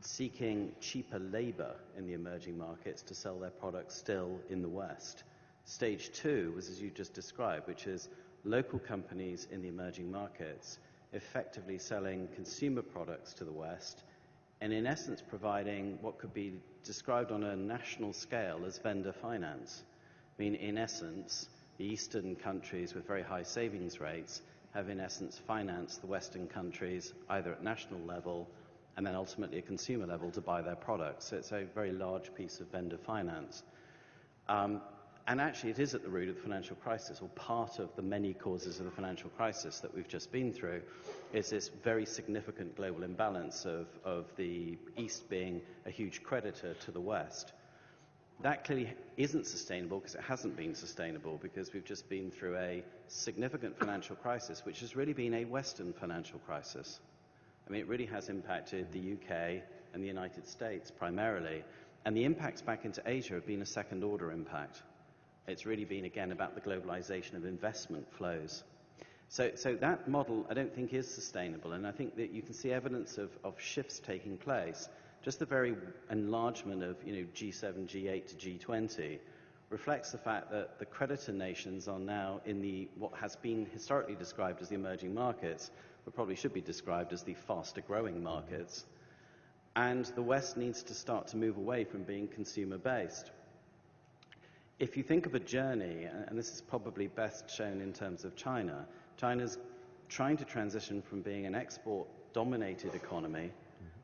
seeking cheaper labor in the emerging markets to sell their products still in the West. Stage two was as you just described, which is local companies in the emerging markets effectively selling consumer products to the West and in essence providing what could be described on a national scale as vendor finance. I mean, in essence, the Eastern countries with very high savings rates have, in essence, financed the Western countries either at national level and then ultimately at consumer level to buy their products. So it's a very large piece of vendor finance. Um, and actually, it is at the root of the financial crisis, or part of the many causes of the financial crisis that we've just been through, is this very significant global imbalance of, of the East being a huge creditor to the West. That clearly isn't sustainable because it hasn't been sustainable because we've just been through a significant financial crisis, which has really been a Western financial crisis. I mean, it really has impacted the UK and the United States primarily. And the impacts back into Asia have been a second order impact. It's really been, again, about the globalization of investment flows. So, so that model, I don't think, is sustainable. And I think that you can see evidence of, of shifts taking place. Just the very enlargement of you know, G7, G8 to G20 reflects the fact that the creditor nations are now in the what has been historically described as the emerging markets, but probably should be described as the faster growing markets. And the West needs to start to move away from being consumer based. If you think of a journey, and this is probably best shown in terms of China, China's trying to transition from being an export dominated economy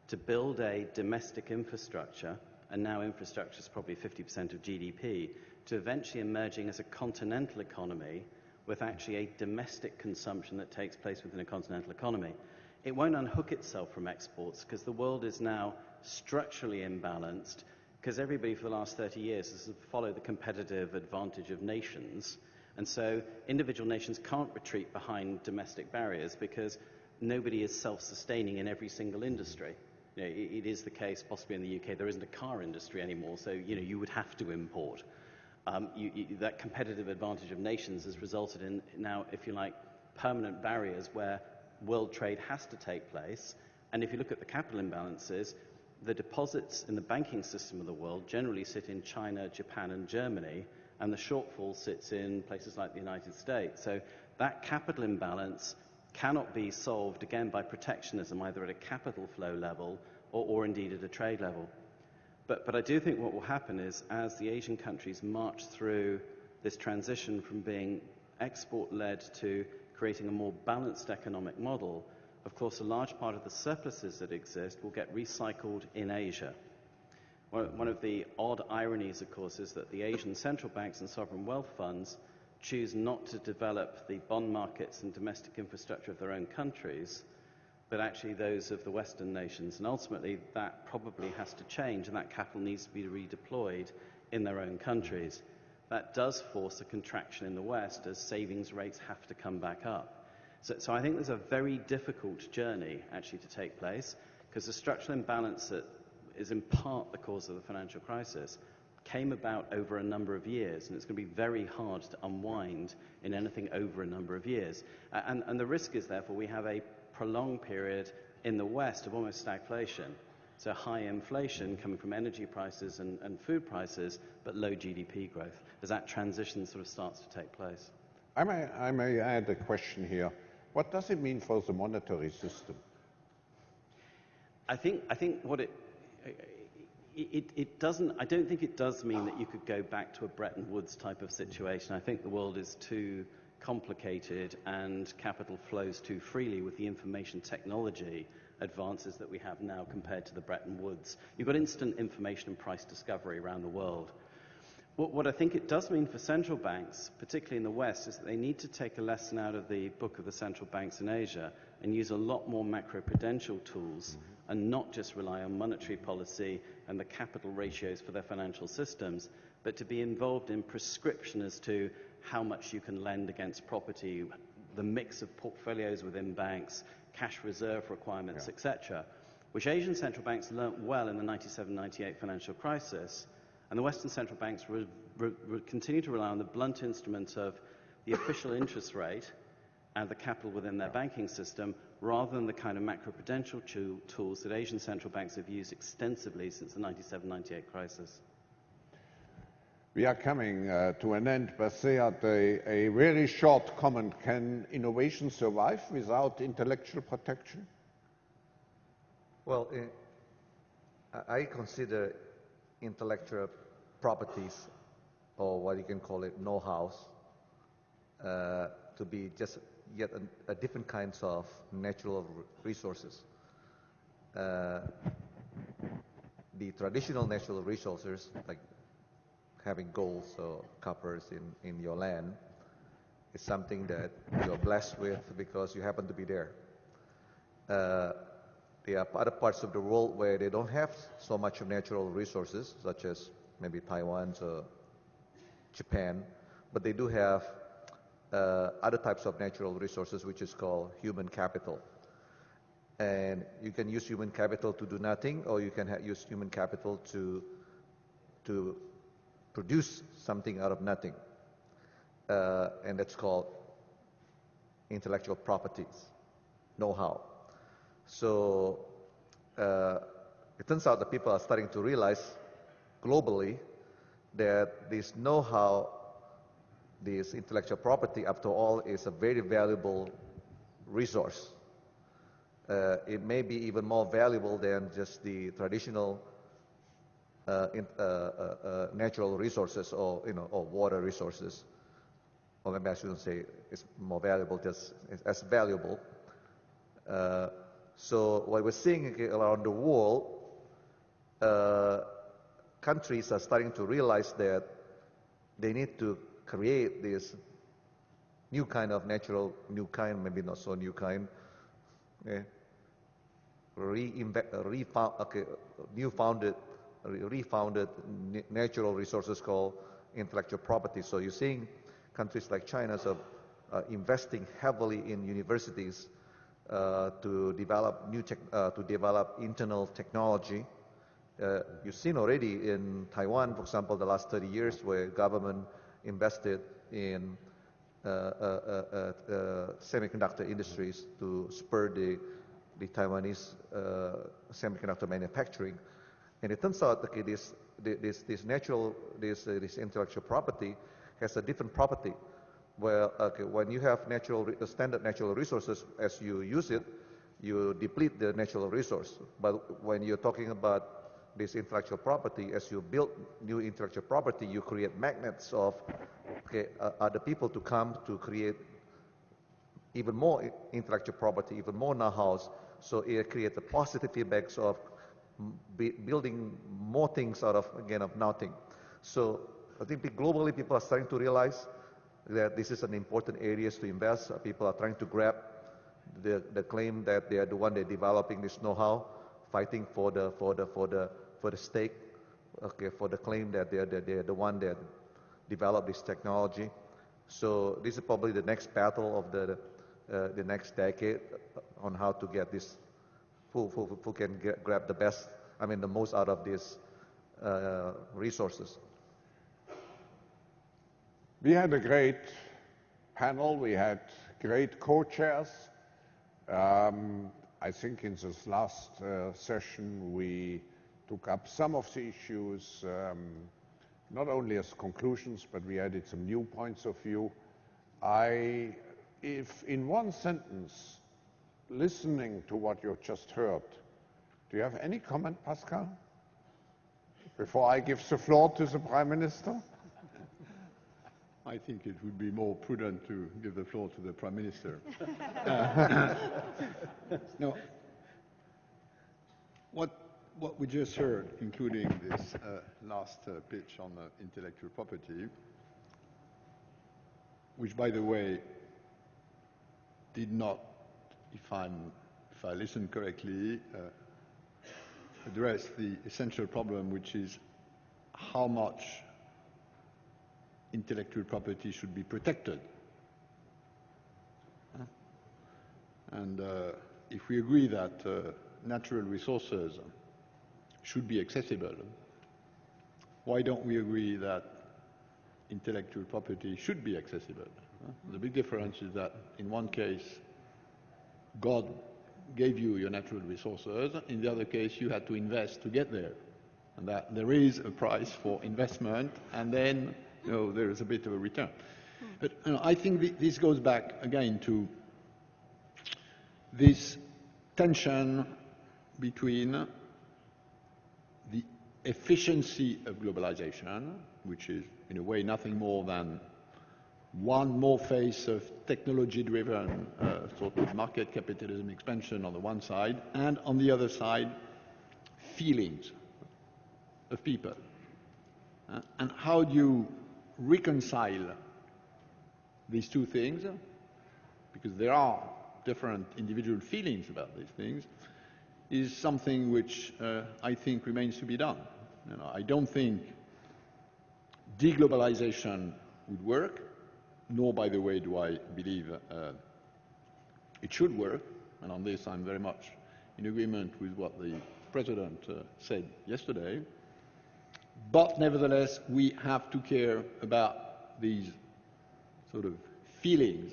to build a domestic infrastructure, and now infrastructure is probably 50% of GDP, to eventually emerging as a continental economy with actually a domestic consumption that takes place within a continental economy. It won't unhook itself from exports because the world is now structurally imbalanced because everybody for the last 30 years has followed the competitive advantage of nations. And so individual nations can't retreat behind domestic barriers because nobody is self sustaining in every single industry. You know, it, it is the case, possibly in the UK, there isn't a car industry anymore, so you, know, you would have to import. Um, you, you, that competitive advantage of nations has resulted in now, if you like, permanent barriers where world trade has to take place. And if you look at the capital imbalances, the deposits in the banking system of the world generally sit in China, Japan, and Germany, and the shortfall sits in places like the United States. So that capital imbalance cannot be solved again by protectionism, either at a capital flow level or, or indeed at a trade level. But, but I do think what will happen is as the Asian countries march through this transition from being export led to creating a more balanced economic model, of course, a large part of the surpluses that exist will get recycled in Asia. One of the odd ironies, of course, is that the Asian central banks and sovereign wealth funds choose not to develop the bond markets and domestic infrastructure of their own countries, but actually those of the Western nations. And ultimately, that probably has to change, and that capital needs to be redeployed in their own countries. That does force a contraction in the West as savings rates have to come back up. So, so I think there's a very difficult journey actually to take place because the structural imbalance that is in part the cause of the financial crisis came about over a number of years, and it's going to be very hard to unwind in anything over a number of years. And, and the risk is, therefore, we have a prolonged period in the West of almost stagflation. So high inflation coming from energy prices and, and food prices, but low GDP growth as that transition sort of starts to take place. I may, I may add a question here. What does it mean for the monetary system? I think, I think what it, it, it doesn't, I don't think it does mean that you could go back to a Bretton Woods type of situation. I think the world is too complicated and capital flows too freely with the information technology advances that we have now compared to the Bretton Woods. You've got instant information and price discovery around the world. What, what, I think it does mean for central banks, particularly in the West, is that they need to take a lesson out of the book of the central banks in Asia and use a lot more macroprudential tools and not just rely on monetary policy and the capital ratios for their financial systems, but to be involved in prescription as to how much you can lend against property, the mix of portfolios within banks, cash reserve requirements, yeah. etc., which Asian central banks learnt well in the 97-98 financial crisis, and the Western central banks re- re- continue to rely on the blunt instrument of the official interest rate and the capital within their banking system, rather than the kind of macroprudential tools that Asian central banks have used extensively since the 97-98 crisis. We are coming uh, to an end, but say a, a very short comment. Can innovation survive without intellectual protection? Well, uh, I consider intellectual properties, or what you can call it, know-hows, uh, to be just yet a, a, different kinds of natural resources. Uh, the traditional natural resources, like having gold or coppers in, in your land is something that you're blessed with because you happen to be there. Uh, there are other parts of the world where they don't have so much of natural resources, such as maybe Taiwan or Japan, but they do have uh, other types of natural resources, which is called human capital. And you can use human capital to do nothing, or you can use human capital to to produce something out of nothing. Uh, and that's called intellectual properties, know-how. So uh, it turns out that people are starting to realize globally that this know-how, this intellectual property, after all, is a very valuable resource. Uh, it may be even more valuable than just the traditional Uh, in, uh, uh, uh, natural resources or, you know, or water resources. Or maybe I shouldn't say it's more valuable, just as valuable. Uh, so what we're seeing around the world, countries are starting to realize that they need to create this new kind of natural, new kind, maybe not so new kind, eh, okay, reinvent, refound, okay, new founded refounded natural resources called intellectual property. So you're seeing countries like China so, uh, investing heavily in universities uh, to develop new tech, uh, to develop internal technology. Uh, you've seen already in Taiwan, for example, the last 30 years, where government invested in uh, uh, semiconductor industries to spur the the Taiwanese semiconductor manufacturing. And it turns out, okay, this, this, this natural, this, uh, this intellectual property has a different property. Where, okay, when you have natural, standard natural resources, as you use it, you deplete the natural resource. But when you're talking about this intellectual property, as you build new intellectual property, you create magnets of okay, uh, other people to come to create even more intellectual property, even more know-hows. So it creates a positive feedbacks of building more things out of, again, of nothing. So I think globally people are starting to realize that this is an important area to invest. People are trying to grab the, the claim that they are the one that developing this know-how, fighting for the, for the, for the, for the stake, okay, for the claim that they're, that they're the one that developed this technology. So this is probably the next battle of the, uh, the next decade on how to get this who, who, who can get, grab the best, I mean, the most out of these uh, resources. We had a great panel. We had great co-chairs. Um, I think in this last uh, session we took up some of the issues, um, not only as conclusions, but we added some new points of view. I, if in one sentence listening to what you just heard, do you have any comment, Pascal? Before I give the floor to the Prime Minister? I think it would be more prudent to give the floor to the Prime Minister. no. What, what we just heard, including this uh, last uh, pitch on uh, intellectual property, which, by the way, did not, if, I'm, if I listen correctly, uh, address the essential problem, which is how much intellectual property should be protected. And uh, if we agree that uh, natural resources should be accessible, why don't we agree that intellectual property should be accessible? The big difference is that in one case, God gave you your natural resources. In the other case, you had to invest to get there. And that there is a price for investment, and then you know, there is a bit of a return. But you know, I think th this goes back again to this tension between the efficiency of globalization, which is in a way nothing more than one more phase of technology-driven uh, sort of market capitalism expansion on the one side, and on the other side, feelings of people. Uh, and how do you reconcile these two things? Because there are different individual feelings about these things, is something which uh, I think remains to be done. You know, I don't think deglobalization would work nor, by the way, do I believe uh, it should work. And on this, I'm very much in agreement with what the President uh, said yesterday. But nevertheless, we have to care about these sort of feelings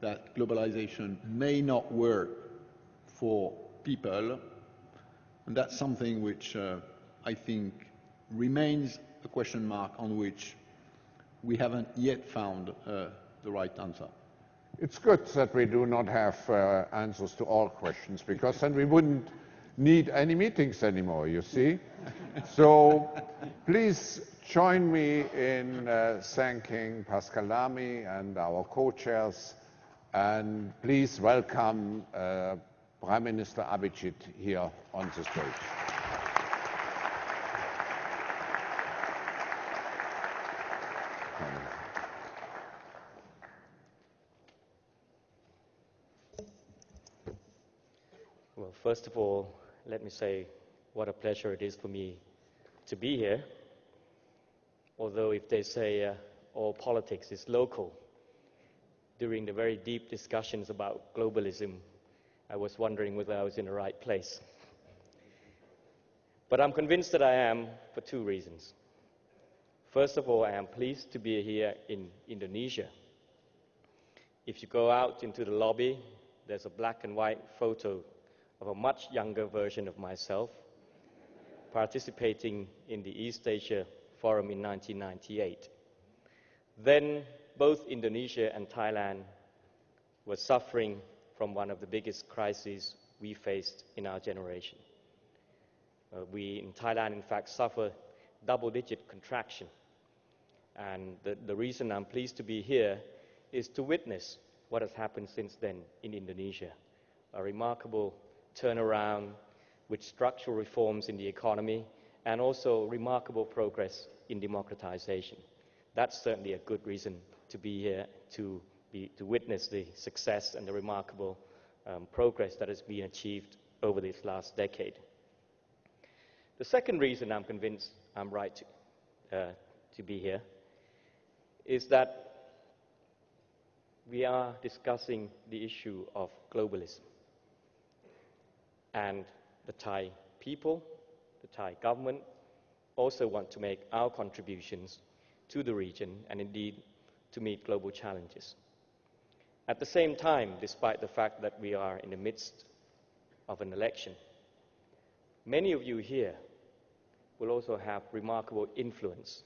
that globalization may not work for people. And that's something which uh, I think remains a question mark on which we haven't yet found uh, the right answer. It's good that we do not have uh, answers to all questions because then we wouldn't need any meetings anymore, you see. so please join me in uh, thanking Pascal Lamy and our co-chairs and please welcome uh, Prime Minister Abhisit here on the stage. First of all, let me say what a pleasure it is for me to be here. Although, if they say uh, all politics is local, during the very deep discussions about globalism, I was wondering whether I was in the right place. But I'm convinced that I am for two reasons. First of all, I am pleased to be here in Indonesia. If you go out into the lobby, there's a black and white photo of a much younger version of myself, participating in the East Asia Forum in 1998. Then both Indonesia and Thailand were suffering from one of the biggest crises we faced in our generation. Uh, we in Thailand, in fact, suffer double digit contraction. And the, the reason I'm pleased to be here is to witness what has happened since then in Indonesia. A remarkable turnaround with structural reforms in the economy and also remarkable progress in democratization. That's certainly a good reason to be here to, be, to witness the success and the remarkable um, progress that has been achieved over this last decade. The second reason I'm convinced I'm right to, uh, to be here is that we are discussing the issue of globalism and the Thai people, the Thai government, also want to make our contributions to the region and indeed to meet global challenges. At the same time, despite the fact that we are in the midst of an election, many of you here will also have remarkable influence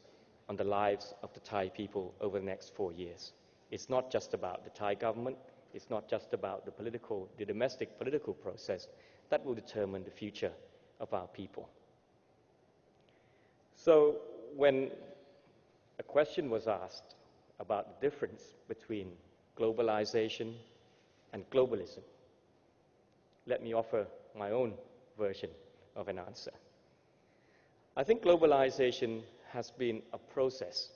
on the lives of the Thai people over the next four years. It's not just about the Thai government, it's not just about the political, the domestic political process, that will determine the future of our people. So when a question was asked about the difference between globalization and globalism. Let me offer my own version of an answer. I think globalization has been a process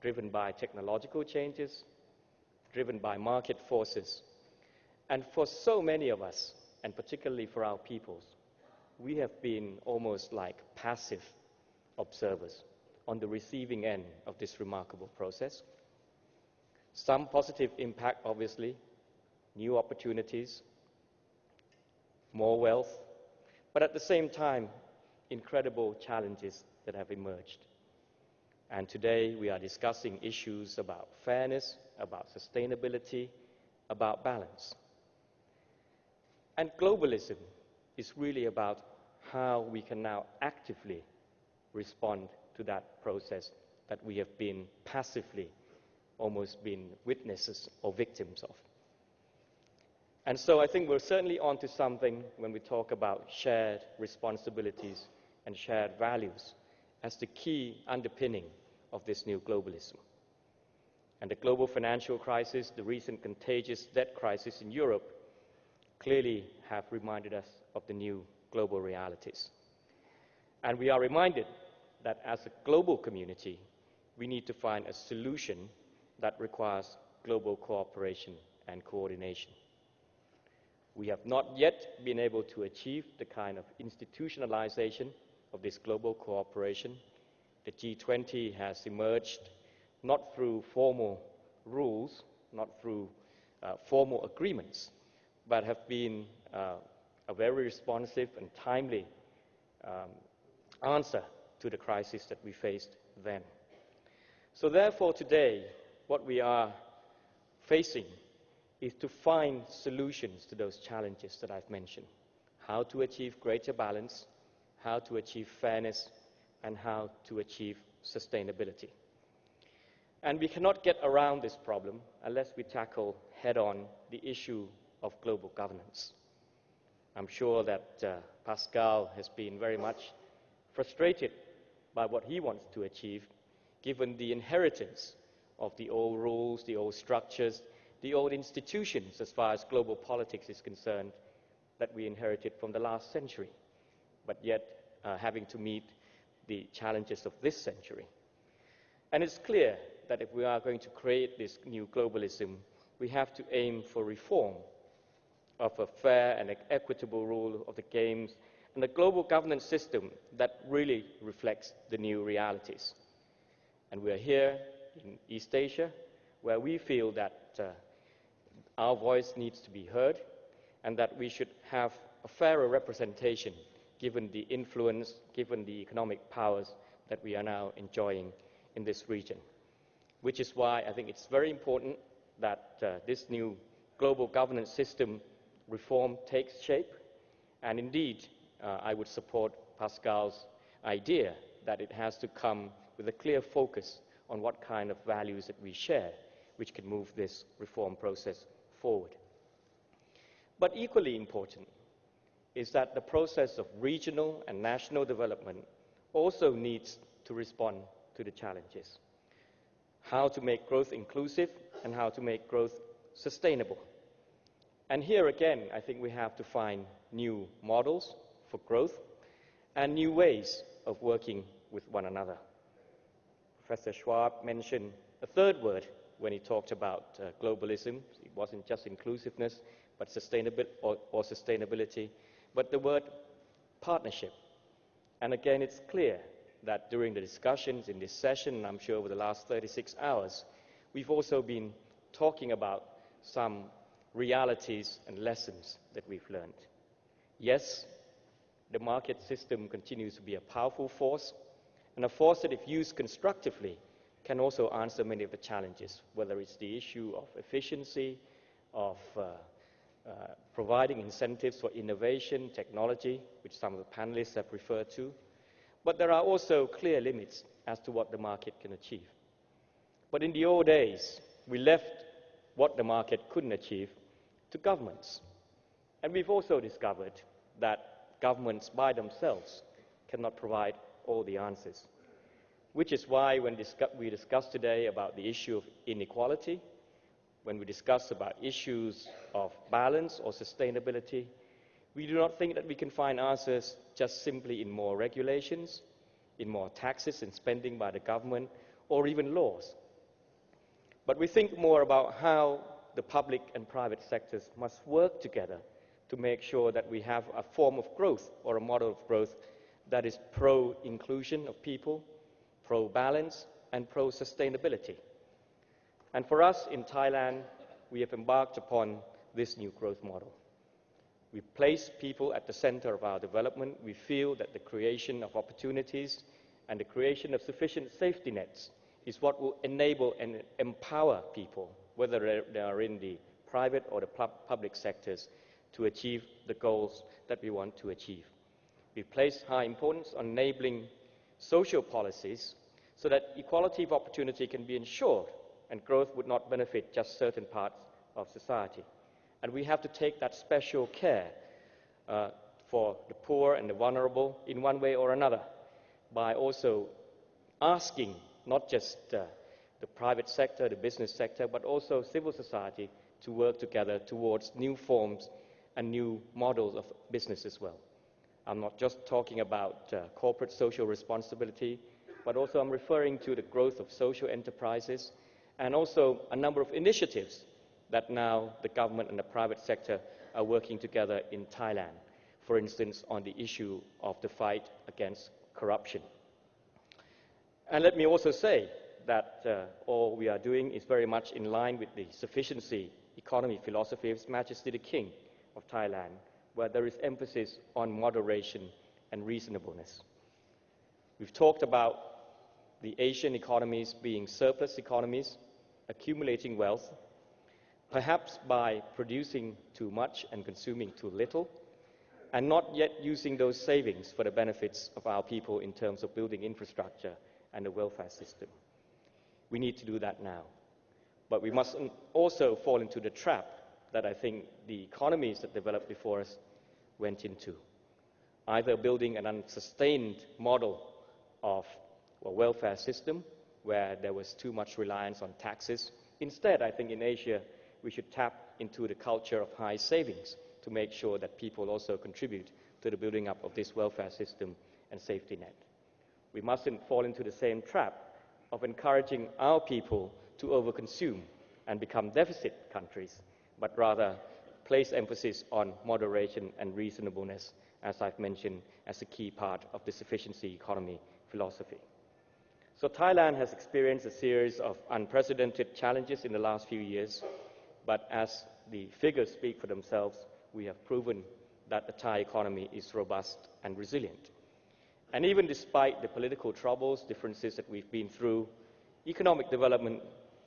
driven by technological changes, driven by market forces. And for so many of us, and particularly for our peoples, we have been almost like passive observers on the receiving end of this remarkable process. Some positive impact, obviously, new opportunities, more wealth, but at the same time, incredible challenges that have emerged. And today we are discussing issues about fairness, about sustainability, about balance. And globalism is really about how we can now actively respond to that process that we have been passively almost been witnesses or victims of. And so I think we're certainly onto something when we talk about shared responsibilities and shared values as the key underpinning of this new globalism. And the global financial crisis, the recent contagious debt crisis in Europe, clearly have reminded us of the new global realities. And we are reminded that as a global community, we need to find a solution that requires global cooperation and coordination. We have not yet been able to achieve the kind of institutionalization of this global cooperation. The G20 has emerged not through formal rules, not through uh, formal agreements, but have been uh, a very responsive and timely um, answer to the crisis that we faced then. So, therefore, today, what we are facing is to find solutions to those challenges that I've mentioned how to achieve greater balance, how to achieve fairness, and how to achieve sustainability. And we cannot get around this problem unless we tackle head on the issue of global governance. I'm sure that uh, Pascal has been very much frustrated by what he wants to achieve, given the inheritance of the old rules, the old structures, the old institutions as far as global politics is concerned that we inherited from the last century, but yet uh, having to meet the challenges of this century. And it's clear that if we are going to create this new globalism, we have to aim for reform of a fair and equitable rule of the games and a global governance system that really reflects the new realities. And we are here in East Asia where we feel that uh, our voice needs to be heard and that we should have a fairer representation given the influence, given the economic powers that we are now enjoying in this region. Which is why I think it's very important that uh, this new global governance system reform takes shape. And indeed, uh, I would support Pascal's idea that it has to come with a clear focus on what kind of values that we share, which can move this reform process forward. But equally important is that the process of regional and national development also needs to respond to the challenges. How to make growth inclusive and how to make growth sustainable. And here again, I think we have to find new models for growth and new ways of working with one another. Professor Schwab mentioned a third word when he talked about uh, globalism. It wasn't just inclusiveness, but sustainability or, or sustainability, but the word partnership. And again, it's clear that during the discussions in this session, and I'm sure over the last 36 hours, we've also been talking about some realities and lessons that we've learned. Yes, the market system continues to be a powerful force, and a force that, if used constructively, can also answer many of the challenges, whether it's the issue of efficiency, of uh, uh, providing incentives for innovation, technology, which some of the panelists have referred to. But there are also clear limits as to what the market can achieve. But in the old days, we left what the market couldn't achieve to governments. And we've also discovered that governments by themselves cannot provide all the answers. which is why when we discuss today about the issue of inequality, when we discuss about issues of balance or sustainability, we do not think that we can find answers just simply in more regulations, in more taxes and spending by the government, or even laws. But we think more about how the public and private sectors must work together to make sure that we have a form of growth or a model of growth that is pro inclusion of people, pro balance, and pro sustainability. And for us in Thailand, we have embarked upon this new growth model. We place people at the center of our development. We feel that the creation of opportunities and the creation of sufficient safety nets is what will enable and empower people, whether they are in the private or the public sectors, to achieve the goals that we want to achieve. We place high importance on enabling social policies so that equality of opportunity can be ensured and growth would not benefit just certain parts of society. And we have to take that special care uh, for the poor and the vulnerable in one way or another by also asking not just uh, the private sector, the business sector, but also civil society to work together towards new forms and new models of business as well. I'm not just talking about uh, corporate social responsibility, but also I'm referring to the growth of social enterprises and also a number of initiatives that now the government and the private sector are working together in Thailand, for instance, on the issue of the fight against corruption. And let me also say that uh, all we are doing is very much in line with the sufficiency economy philosophy of His Majesty the King of Thailand, where there is emphasis on moderation and reasonableness. We've talked about the Asian economies being surplus economies, accumulating wealth, perhaps by producing too much and consuming too little, and not yet using those savings for the benefits of our people in terms of building infrastructure and the welfare system. We need to do that now. But we mustn't also fall into the trap that I think the economies that developed before us went into. Either building an unsustained model of a welfare system where there was too much reliance on taxes. Instead, I think in Asia, we should tap into the culture of high savings to make sure that people also contribute to the building up of this welfare system and safety net. We mustn't fall into the same trap of encouraging our people to overconsume and become deficit countries, but rather place emphasis on moderation and reasonableness, as I've mentioned, as a key part of the sufficiency economy philosophy. So Thailand has experienced a series of unprecedented challenges in the last few years, but as the figures speak for themselves, we have proven that the Thai economy is robust and resilient. And even despite the political troubles, differences that we've been through, economic development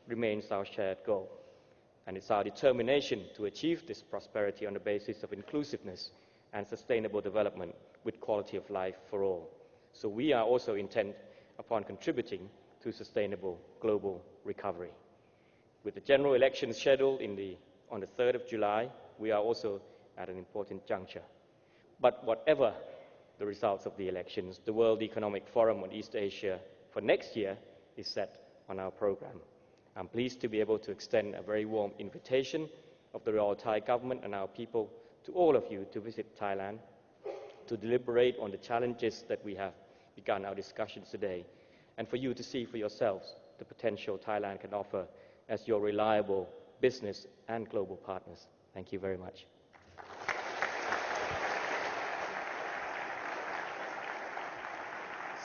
remains our shared goal. And it's our determination to achieve this prosperity on the basis of inclusiveness and sustainable development with quality of life for all. So we are also intent upon contributing to sustainable global recovery. With the general elections scheduled the, on the 3rd of July, we are also at an important juncture. But whatever the results of the elections, the World Economic Forum on East Asia for next year is set on our program. I'm pleased to be able to extend a very warm invitation of the Royal Thai government and our people to all of you to visit Thailand, to deliberate on the challenges that we have begun our discussions today, and for you to see for yourselves the potential Thailand can offer as your reliable business and global partners. Thank you very much.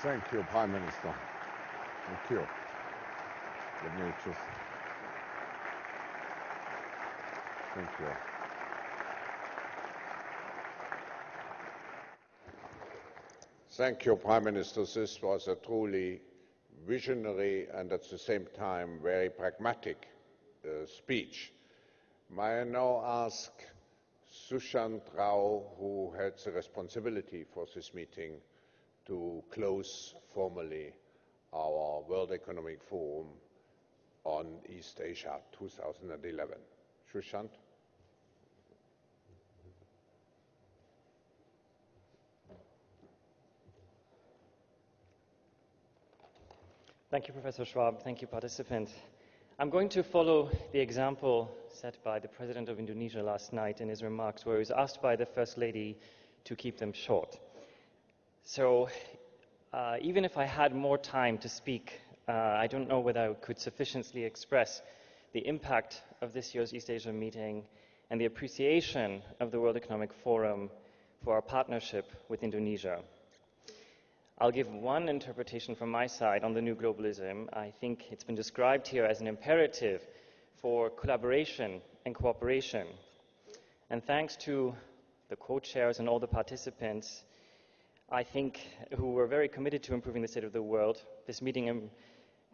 Thank you, Prime Minister. Thank you. Let me just. Thank you. Thank you, Prime Minister. This was a truly visionary and at the same time very pragmatic uh, speech. May I now ask Sushant Rao, who had the responsibility for this meeting, to close formally our World Economic Forum on East Asia 2011. Sushant? Thank you, Professor Schwab. Thank you, participants. I'm going to follow the example set by the President of Indonesia last night in his remarks, where he was asked by the First Lady to keep them short. So, uh, even if I had more time to speak, uh, I don't know whether I could sufficiently express the impact of this year's East Asia meeting and the appreciation of the World Economic Forum for our partnership with Indonesia. I'll give one interpretation from my side on the new globalism. I think it's been described here as an imperative for collaboration and cooperation. And thanks to the co-chairs and all the participants, I think, who were very committed to improving the state of the world, this meeting um,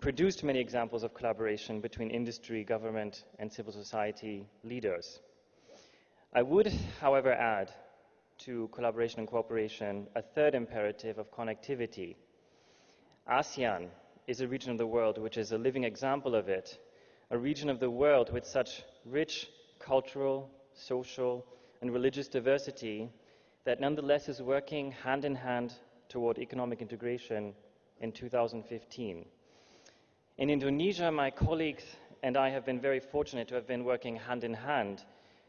produced many examples of collaboration between industry, government, and civil society leaders. I would, however, add to collaboration and cooperation a third imperative of connectivity. ASEAN is a region of the world which is a living example of it, a region of the world with such rich cultural, social, and religious diversity that nonetheless is working hand in hand toward economic integration in 2015. In Indonesia, my colleagues and I have been very fortunate to have been working hand in hand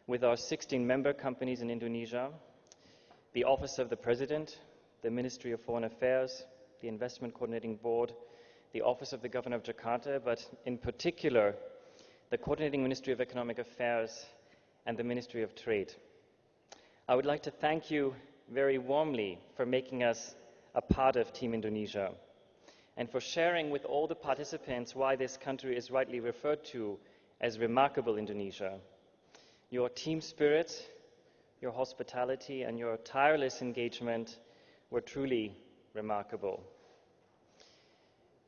with our 16 member companies in Indonesia the Office of the President, the Ministry of Foreign Affairs, the Investment Coordinating Board, the Office of the Governor of Jakarta, but in particular, the Coordinating Ministry of Economic Affairs and the Ministry of Trade. I would like to thank you very warmly for making us a part of Team Indonesia and for sharing with all the participants why this country is rightly referred to as remarkable Indonesia. Your team spirit your hospitality, and your tireless engagement were truly remarkable.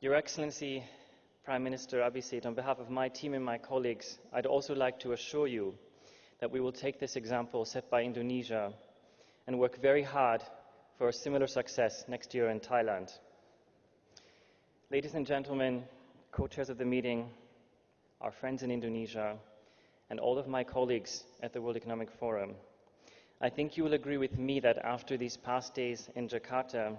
Your Excellency, Prime Minister Abhisit, on behalf of my team and my colleagues, I'd also like to assure you that we will take this example set by Indonesia and work very hard for a similar success next year in Thailand. Ladies and gentlemen, co-chairs of the meeting, our friends in Indonesia, and all of my colleagues at the World Economic Forum, I think you will agree with me that after these past days in Jakarta,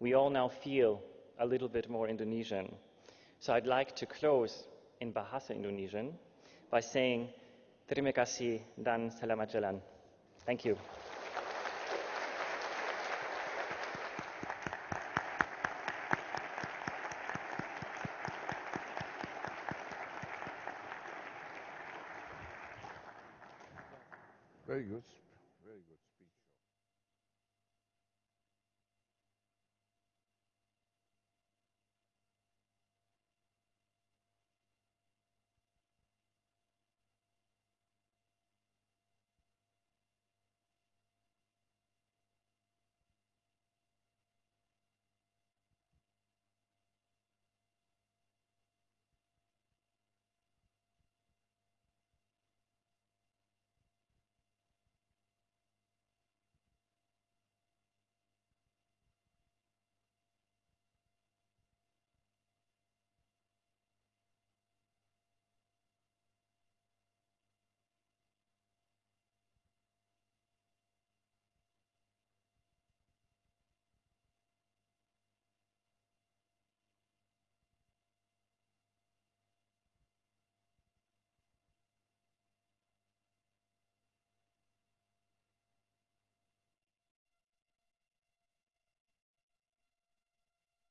we all now feel a little bit more Indonesian. So I'd like to close in Bahasa Indonesian by saying terima kasih dan selamat jalan. Thank you.